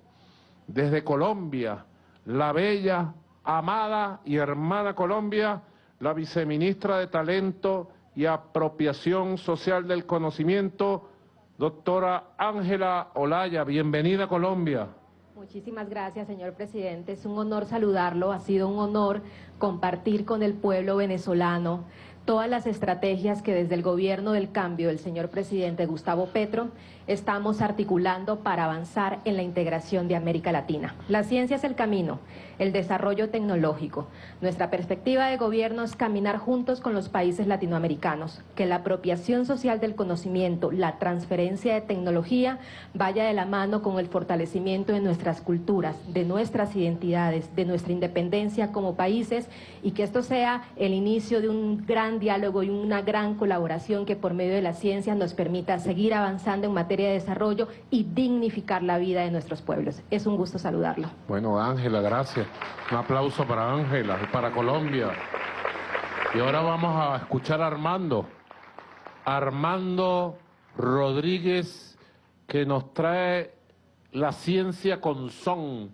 desde Colombia, la bella, amada y hermana Colombia, la viceministra de Talento y Apropiación Social del Conocimiento, Doctora Ángela Olaya, bienvenida a Colombia. Muchísimas gracias, señor presidente. Es un honor saludarlo, ha sido un honor compartir con el pueblo venezolano, todas las estrategias que desde el gobierno del cambio del señor presidente Gustavo Petro estamos articulando para avanzar en la integración de América Latina. La ciencia es el camino, el desarrollo tecnológico. Nuestra perspectiva de gobierno es caminar juntos con los países latinoamericanos, que la apropiación social del conocimiento, la transferencia de tecnología vaya de la mano con el fortalecimiento de nuestras culturas, de nuestras identidades, de nuestra independencia como países y que esto sea el inicio de un gran diálogo y una gran colaboración que por medio de la ciencia nos permita seguir avanzando en materia de desarrollo y dignificar la vida de nuestros pueblos. Es un gusto saludarlo. Bueno, Ángela, gracias. Un aplauso para Ángela y para Colombia. Y ahora vamos a escuchar a Armando. Armando Rodríguez, que nos trae la ciencia con son,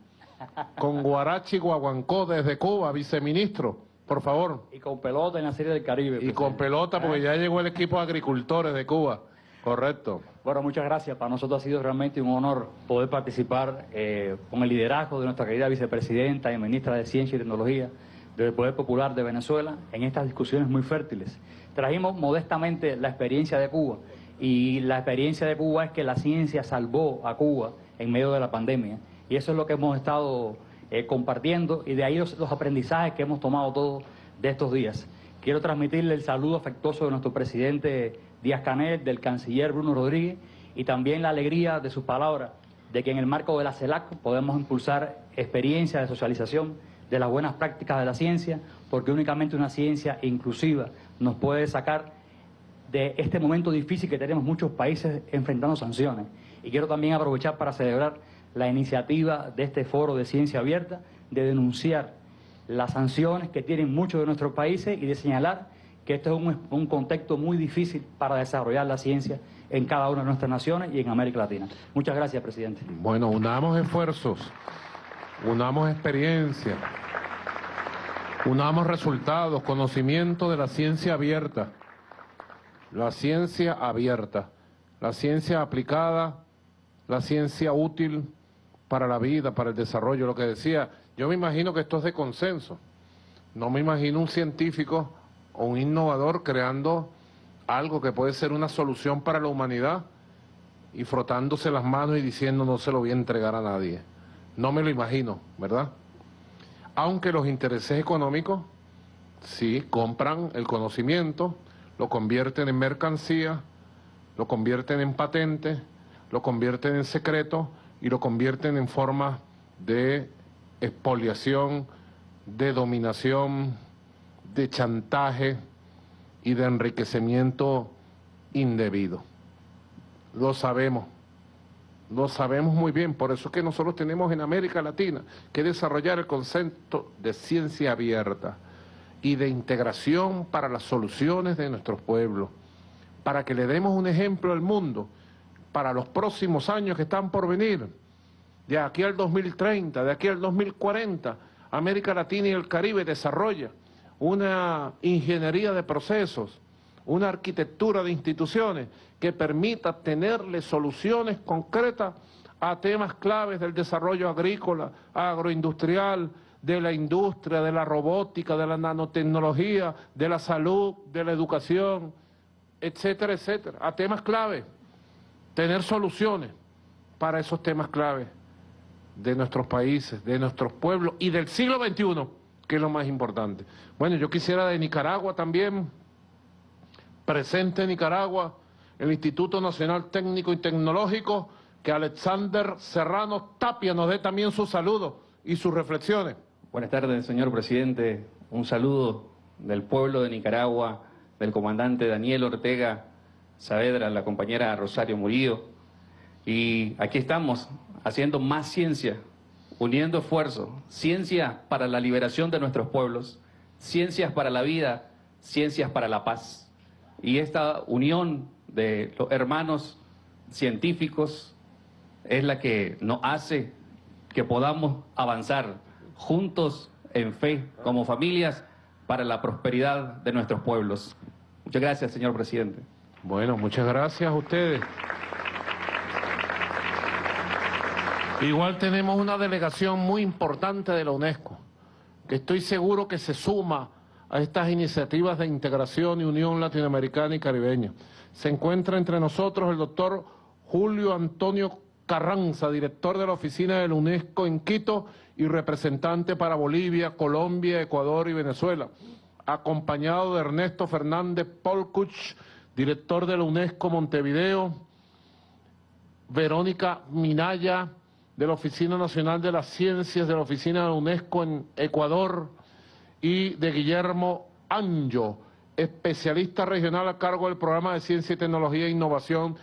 con Guarachi Guaguancó desde Cuba, viceministro. Por favor. Y con pelota en la Serie del Caribe. Y con pelota, porque ¿Eh? ya llegó el equipo de agricultores de Cuba. Correcto. Bueno, muchas gracias. Para nosotros ha sido realmente un honor poder participar eh, con el liderazgo de nuestra querida vicepresidenta y ministra de Ciencia y Tecnología del Poder Popular de Venezuela en estas discusiones muy fértiles. Trajimos modestamente la experiencia de Cuba y la experiencia de Cuba es que la ciencia salvó a Cuba en medio de la pandemia y eso es lo que hemos estado eh, compartiendo y de ahí los, los aprendizajes que hemos tomado todos de estos días. Quiero transmitirle el saludo afectuoso de nuestro presidente Díaz Canel, del canciller Bruno Rodríguez y también la alegría de sus palabras de que en el marco de la CELAC podemos impulsar experiencias de socialización de las buenas prácticas de la ciencia, porque únicamente una ciencia inclusiva nos puede sacar de este momento difícil que tenemos muchos países enfrentando sanciones. Y quiero también aprovechar para celebrar la iniciativa de este foro de ciencia abierta de denunciar las sanciones que tienen muchos de nuestros países y de señalar que esto es un, un, contexto muy difícil para desarrollar la ciencia en cada una de nuestras naciones y en América Latina. Muchas gracias, presidente. Bueno, unamos esfuerzos, unamos experiencia, unamos resultados, conocimiento de la ciencia abierta, la ciencia abierta, la ciencia aplicada, la ciencia útil para la vida, para el desarrollo, lo que decía. Yo me imagino que esto es de consenso. No me imagino un científico o un innovador creando algo que puede ser una solución para la humanidad y frotándose las manos y diciendo no se lo voy a entregar a nadie. No me lo imagino, ¿verdad? Aunque los intereses económicos sí compran el conocimiento, lo convierten en mercancía, lo convierten en patente, lo convierten en secreto y lo convierten en forma de expoliación, de dominación, de chantaje y de enriquecimiento indebido. Lo sabemos, lo sabemos muy bien, por eso es que nosotros tenemos en América Latina que desarrollar el concepto de ciencia abierta y de integración para las soluciones de nuestros pueblos, para que le demos un ejemplo al mundo para los próximos años que están por venir, de aquí al 2030, de aquí al 2040, América Latina y el Caribe desarrolla una ingeniería de procesos, una arquitectura de instituciones que permita tenerle soluciones concretas a temas claves del desarrollo agrícola, agroindustrial, de la industria, de la robótica, de la nanotecnología, de la salud, de la educación, etcétera, etcétera, a temas claves, tener soluciones para esos temas claves de nuestros países, de nuestros pueblos y del siglo XXI, que es lo más importante. Bueno, yo quisiera de Nicaragua también, presente en Nicaragua, el Instituto Nacional Técnico y Tecnológico, que Alexander Serrano Tapia nos dé también sus saludos y sus reflexiones. Buenas tardes, señor presidente. Un saludo del pueblo de Nicaragua, del comandante Daniel Ortega Saavedra, la compañera Rosario Murillo. Y aquí estamos haciendo más ciencia, uniendo esfuerzos, ciencia para la liberación de nuestros pueblos, ciencias para la vida, ciencias para la paz. Y esta unión de los hermanos científicos es la que nos hace que podamos avanzar juntos en fe, como familias, para la prosperidad de nuestros pueblos. Muchas gracias, señor presidente. Bueno, muchas gracias a ustedes. Igual tenemos una delegación muy importante de la UNESCO, que estoy seguro que se suma a estas iniciativas de integración y unión latinoamericana y caribeña. Se encuentra entre nosotros el doctor Julio Antonio Carranza, director de la oficina de la UNESCO en Quito y representante para Bolivia, Colombia, Ecuador y Venezuela, acompañado de Ernesto Fernández Polkuch, director de la UNESCO Montevideo, Verónica Minaya, de la Oficina Nacional de las Ciencias de la Oficina de la UNESCO en Ecuador, y de Guillermo Anjo, especialista regional a cargo del Programa de Ciencia y Tecnología e Innovación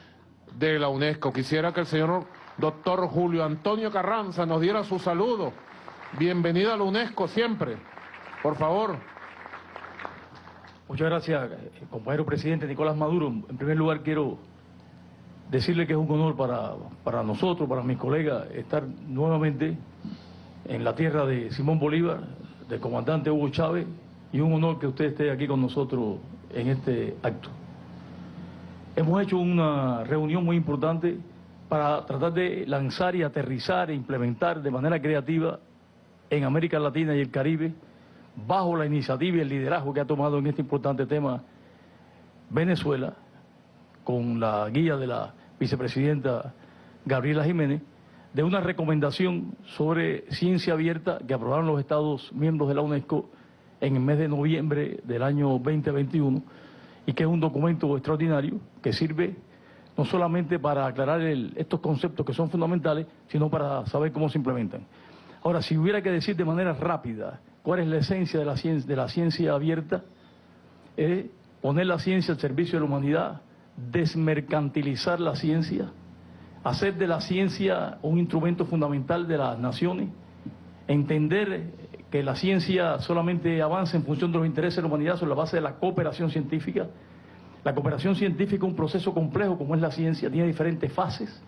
de la UNESCO. Quisiera que el señor doctor Julio Antonio Carranza nos diera su saludo. Bienvenido a la UNESCO siempre. Por favor. Muchas gracias, eh, compañero presidente Nicolás Maduro. En primer lugar, quiero decirle que es un honor para, para nosotros, para mis colegas, estar nuevamente en la tierra de Simón Bolívar, del comandante Hugo Chávez, y un honor que usted esté aquí con nosotros en este acto. Hemos hecho una reunión muy importante para tratar de lanzar y aterrizar e implementar de manera creativa en América Latina y el Caribe, bajo la iniciativa y el liderazgo que ha tomado en este importante tema Venezuela, con la guía de la vicepresidenta Gabriela Jiménez, de una recomendación sobre ciencia abierta que aprobaron los Estados miembros de la UNESCO en el mes de noviembre del año 2021 y que es un documento extraordinario que sirve no solamente para aclarar estos conceptos que son fundamentales, sino para saber cómo se implementan. Ahora, si hubiera que decir de manera rápida cuál es la esencia de la ciencia, de la ciencia abierta, es poner la ciencia al servicio de la humanidad, desmercantilizar la ciencia, hacer de la ciencia un instrumento fundamental de las naciones, entender que la ciencia solamente avanza en función de los intereses de la humanidad sobre la base de la cooperación científica. La cooperación científica es un proceso complejo como es la ciencia, tiene diferentes fases.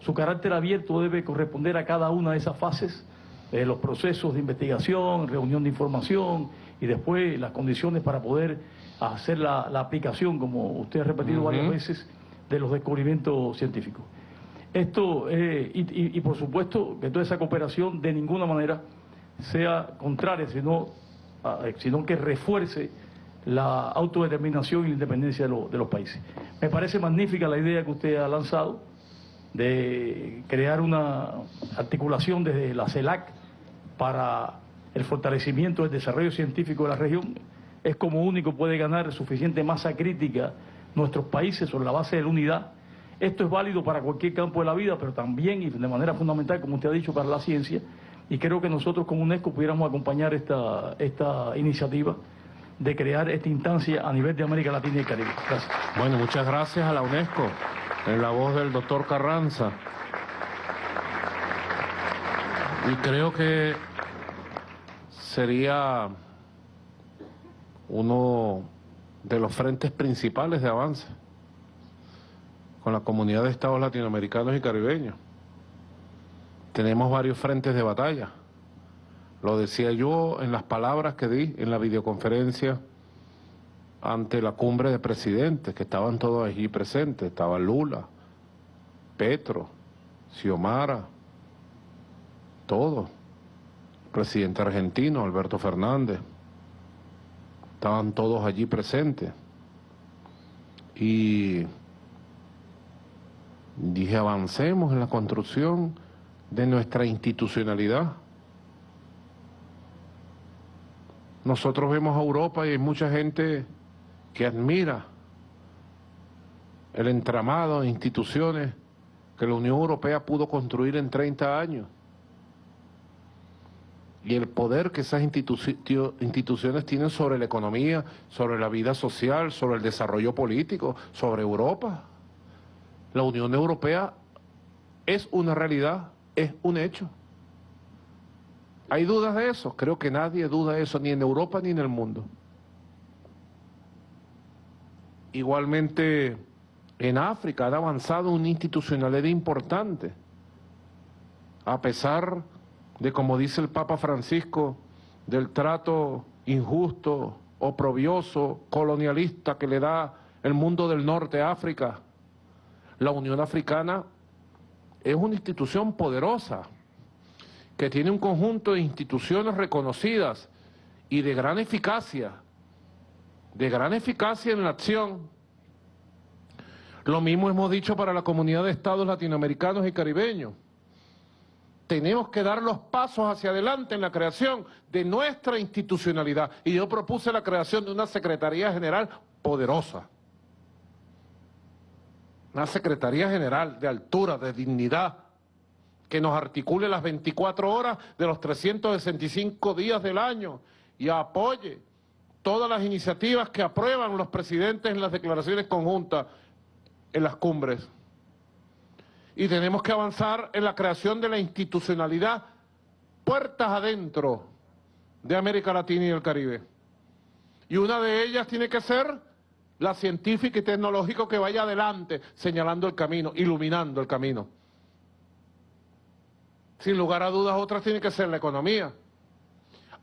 Su carácter abierto debe corresponder a cada una de esas fases, eh, los procesos de investigación, reunión de información y después las condiciones para poder hacer la, aplicación, como usted ha repetido varias veces, de los descubrimientos científicos. Esto, eh, y, por supuesto que toda esa cooperación de ninguna manera sea contraria, sino, ah, sino que refuerce la autodeterminación y la independencia de, de los países. Me parece magnífica la idea que usted ha lanzado de crear una articulación desde la CELAC para el fortalecimiento del desarrollo científico de la región. Es como único puede ganar suficiente masa crítica nuestros países sobre la base de la unidad esto es válido para cualquier campo de la vida, pero también y de manera fundamental, como usted ha dicho, para la ciencia. Y creo que nosotros como UNESCO pudiéramos acompañar esta, esta iniciativa de crear esta instancia a nivel de América Latina y Caribe. Gracias. Bueno, muchas gracias a la UNESCO, en la voz del doctor Carranza. Y creo que sería uno de los frentes principales de avance con la comunidad de estados latinoamericanos y caribeños. Tenemos varios frentes de batalla. Lo decía yo en las palabras que di en la videoconferencia ante la cumbre de presidentes, que estaban todos allí presentes. Estaba Lula, Petro, Xiomara, todos. Presidente argentino, Alberto Fernández. Estaban todos allí presentes. Y Dije, avancemos en la construcción de nuestra institucionalidad. Nosotros vemos a Europa y hay mucha gente que admira el entramado de instituciones que la Unión Europea pudo construir en 30 años y el poder que esas instituciones tienen sobre la economía, sobre la vida social, sobre el desarrollo político, sobre Europa. La Unión Europea es una realidad, es un hecho. ¿Hay dudas de eso? Creo que nadie duda de eso, ni en Europa ni en el mundo. Igualmente, en África han avanzado una institucionalidad importante, a pesar de, como dice el Papa Francisco, del trato injusto, oprobioso, colonialista que le da el mundo del norte a África la Unión Africana es una institución poderosa, que tiene un conjunto de instituciones reconocidas y de gran eficacia de gran eficacia en la acción. Lo mismo hemos dicho para la comunidad de estados latinoamericanos y caribeños. Tenemos que dar los pasos hacia adelante en la creación de nuestra institucionalidad. Y yo propuse la creación de una Secretaría General poderosa. Una Secretaría General de altura, de dignidad, que nos articule las 24 horas de los 365 días del año y apoye todas las iniciativas que aprueban los presidentes en las declaraciones conjuntas en las cumbres. Y tenemos que avanzar en la creación de la institucionalidad puertas adentro de América Latina y el Caribe. Y una de ellas tiene que ser la científica y tecnológica que vaya adelante, señalando el camino, iluminando el camino. Sin lugar a dudas, otras tiene que ser la economía.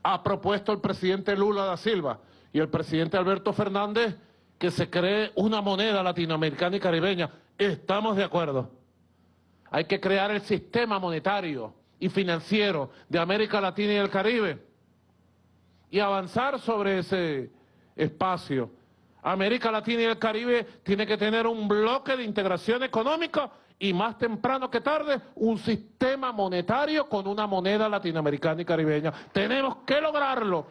Ha propuesto el presidente Lula da Silva y el presidente Alberto Fernández que se cree una moneda latinoamericana y caribeña. Estamos de acuerdo. Hay que crear el sistema monetario y financiero de América Latina y el Caribe y avanzar sobre ese espacio. América Latina y el Caribe tiene que tener un bloque de integración económica y más temprano que tarde un sistema monetario con una moneda latinoamericana y caribeña. Tenemos que lograrlo.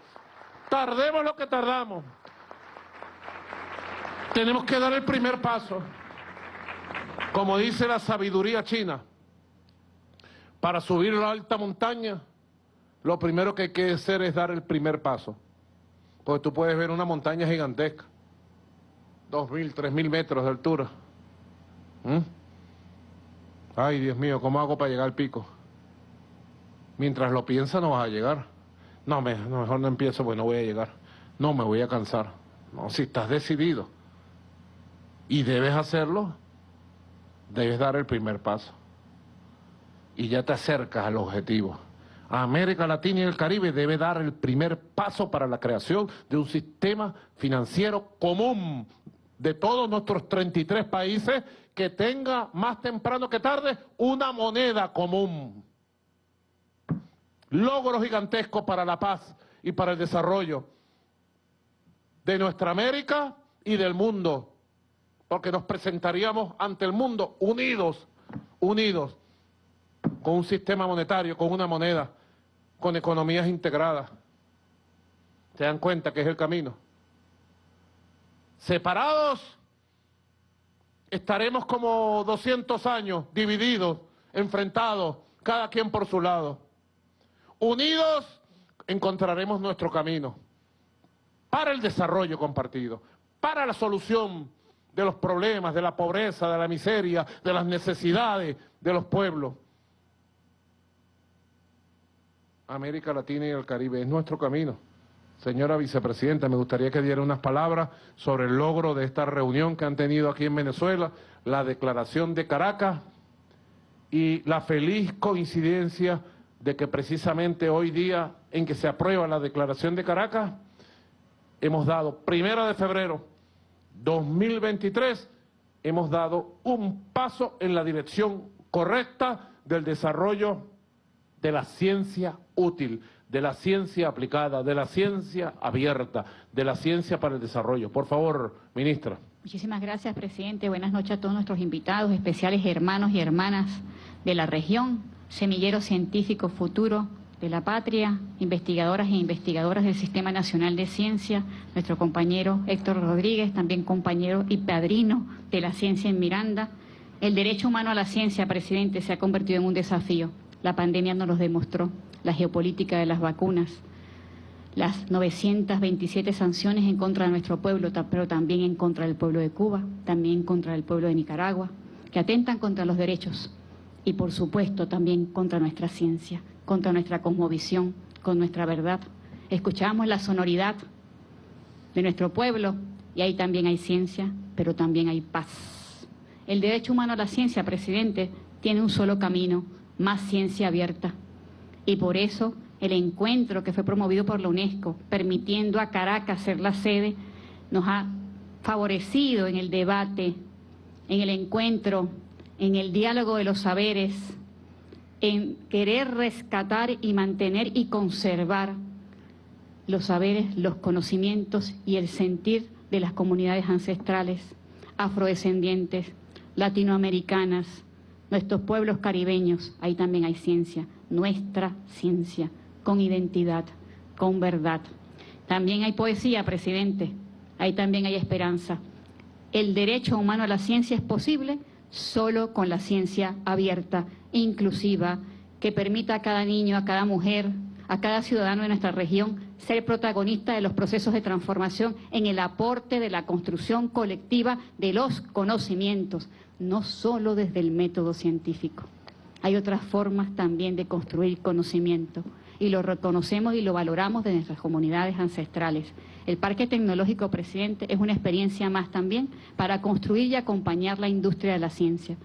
Tardemos lo que tardamos. Tenemos que dar el primer paso. Como dice la sabiduría china, para subir la alta montaña, lo primero que hay que hacer es dar el primer paso. Porque tú puedes ver una montaña gigantesca, dos mil, tres mil metros de altura. ¿Mm? Ay, Dios mío, ¿cómo hago para llegar al pico? Mientras lo piensas no vas a llegar. No, mejor no empiezo porque no voy a llegar. No, me voy a cansar. No, si estás decidido y debes hacerlo, debes dar el primer paso. Y ya te acercas al objetivo. América Latina y el Caribe debe dar el primer paso para la creación de un sistema financiero común de todos nuestros 33 países que tenga más temprano que tarde una moneda común. Logros gigantescos para la paz y para el desarrollo de nuestra América y del mundo, porque nos presentaríamos ante el mundo unidos, unidos, con un sistema monetario, con una moneda, con economías integradas. ¿Se dan cuenta que es el camino? Separados estaremos como 200 años divididos, enfrentados, cada quien por su lado. Unidos encontraremos nuestro camino para el desarrollo compartido, para la solución de los problemas, de la pobreza, de la miseria, de las necesidades de los pueblos. América Latina y el Caribe es nuestro camino. Señora vicepresidenta, me gustaría que diera unas palabras sobre el logro de esta reunión que han tenido aquí en Venezuela, la declaración de Caracas y la feliz coincidencia de que precisamente hoy día en que se aprueba la declaración de Caracas, hemos dado, primera de febrero 2023, hemos dado un paso en la dirección correcta del desarrollo de la ciencia útil de la ciencia aplicada, de la ciencia abierta, de la ciencia para el desarrollo. Por favor, ministra. Muchísimas gracias, presidente. Buenas noches a todos nuestros invitados, especiales hermanos y hermanas de la región, semilleros científicos futuro de la patria, investigadoras e investigadoras del Sistema Nacional de Ciencia, nuestro compañero Héctor Rodríguez, también compañero y padrino de la ciencia en Miranda. El derecho humano a la ciencia, presidente, se ha convertido en un desafío. La pandemia nos lo demostró la geopolítica de las vacunas, las 927 sanciones en contra de nuestro pueblo, pero también en contra del pueblo de Cuba, también contra el pueblo de Nicaragua, que atentan contra los derechos y por supuesto también contra nuestra ciencia, contra nuestra cosmovisión, con nuestra verdad. Escuchamos la sonoridad de nuestro pueblo y ahí también hay ciencia, pero también hay paz. El derecho humano a la ciencia, presidente, tiene un solo camino, más ciencia abierta, y por eso el encuentro que fue promovido por la UNESCO, permitiendo a Caracas ser la sede, nos ha favorecido en el debate, en el encuentro, en el diálogo de los saberes, en querer rescatar y mantener y conservar los saberes, los conocimientos y el sentir de las comunidades ancestrales, afrodescendientes, latinoamericanas, nuestros pueblos caribeños, ahí también hay ciencia, nuestra ciencia, con identidad, con verdad. También hay poesía, presidente, ahí también hay esperanza. El derecho humano a la ciencia es posible solo con la ciencia abierta, inclusiva, que permita a cada niño, a cada mujer, a cada ciudadano de nuestra región ser protagonista de los procesos de transformación en el aporte de la construcción colectiva de los conocimientos, no solo desde el método científico. Hay otras formas también de construir conocimiento y lo reconocemos y lo valoramos de nuestras comunidades ancestrales. El Parque Tecnológico Presidente es una experiencia más también para construir y acompañar la industria de la ciencia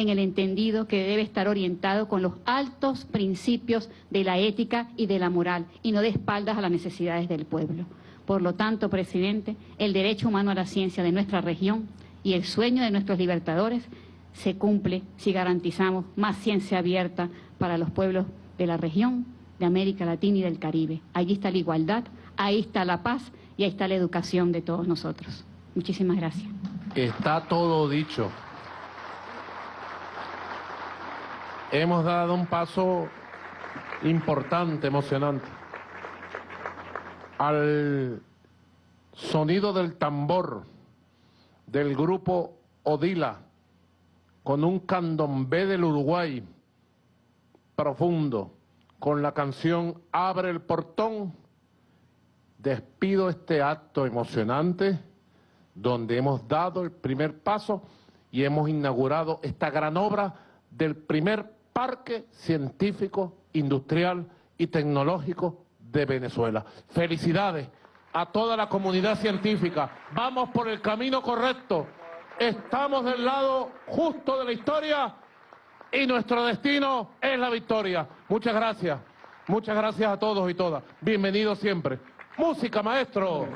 en el entendido que debe estar orientado con los altos principios de la ética y de la moral y no de espaldas a las necesidades del pueblo. Por lo tanto, presidente, el derecho humano a la ciencia de nuestra región y el sueño de nuestros libertadores se cumple si garantizamos más ciencia abierta para los pueblos de la región, de América Latina y del Caribe. Allí está la igualdad, ahí está la paz y ahí está la educación de todos nosotros. Muchísimas gracias. Está todo dicho. Hemos dado un paso importante, emocionante. Al sonido del tambor del grupo Odila, con un candombe del Uruguay profundo, con la canción Abre el portón, despido este acto emocionante donde hemos dado el primer paso y hemos inaugurado esta gran obra del primer Parque Científico, Industrial y Tecnológico de Venezuela. Felicidades a toda la comunidad científica. Vamos por el camino correcto. Estamos del lado justo de la historia y nuestro destino es la victoria. Muchas gracias. Muchas gracias a todos y todas. Bienvenidos siempre. Música, maestro.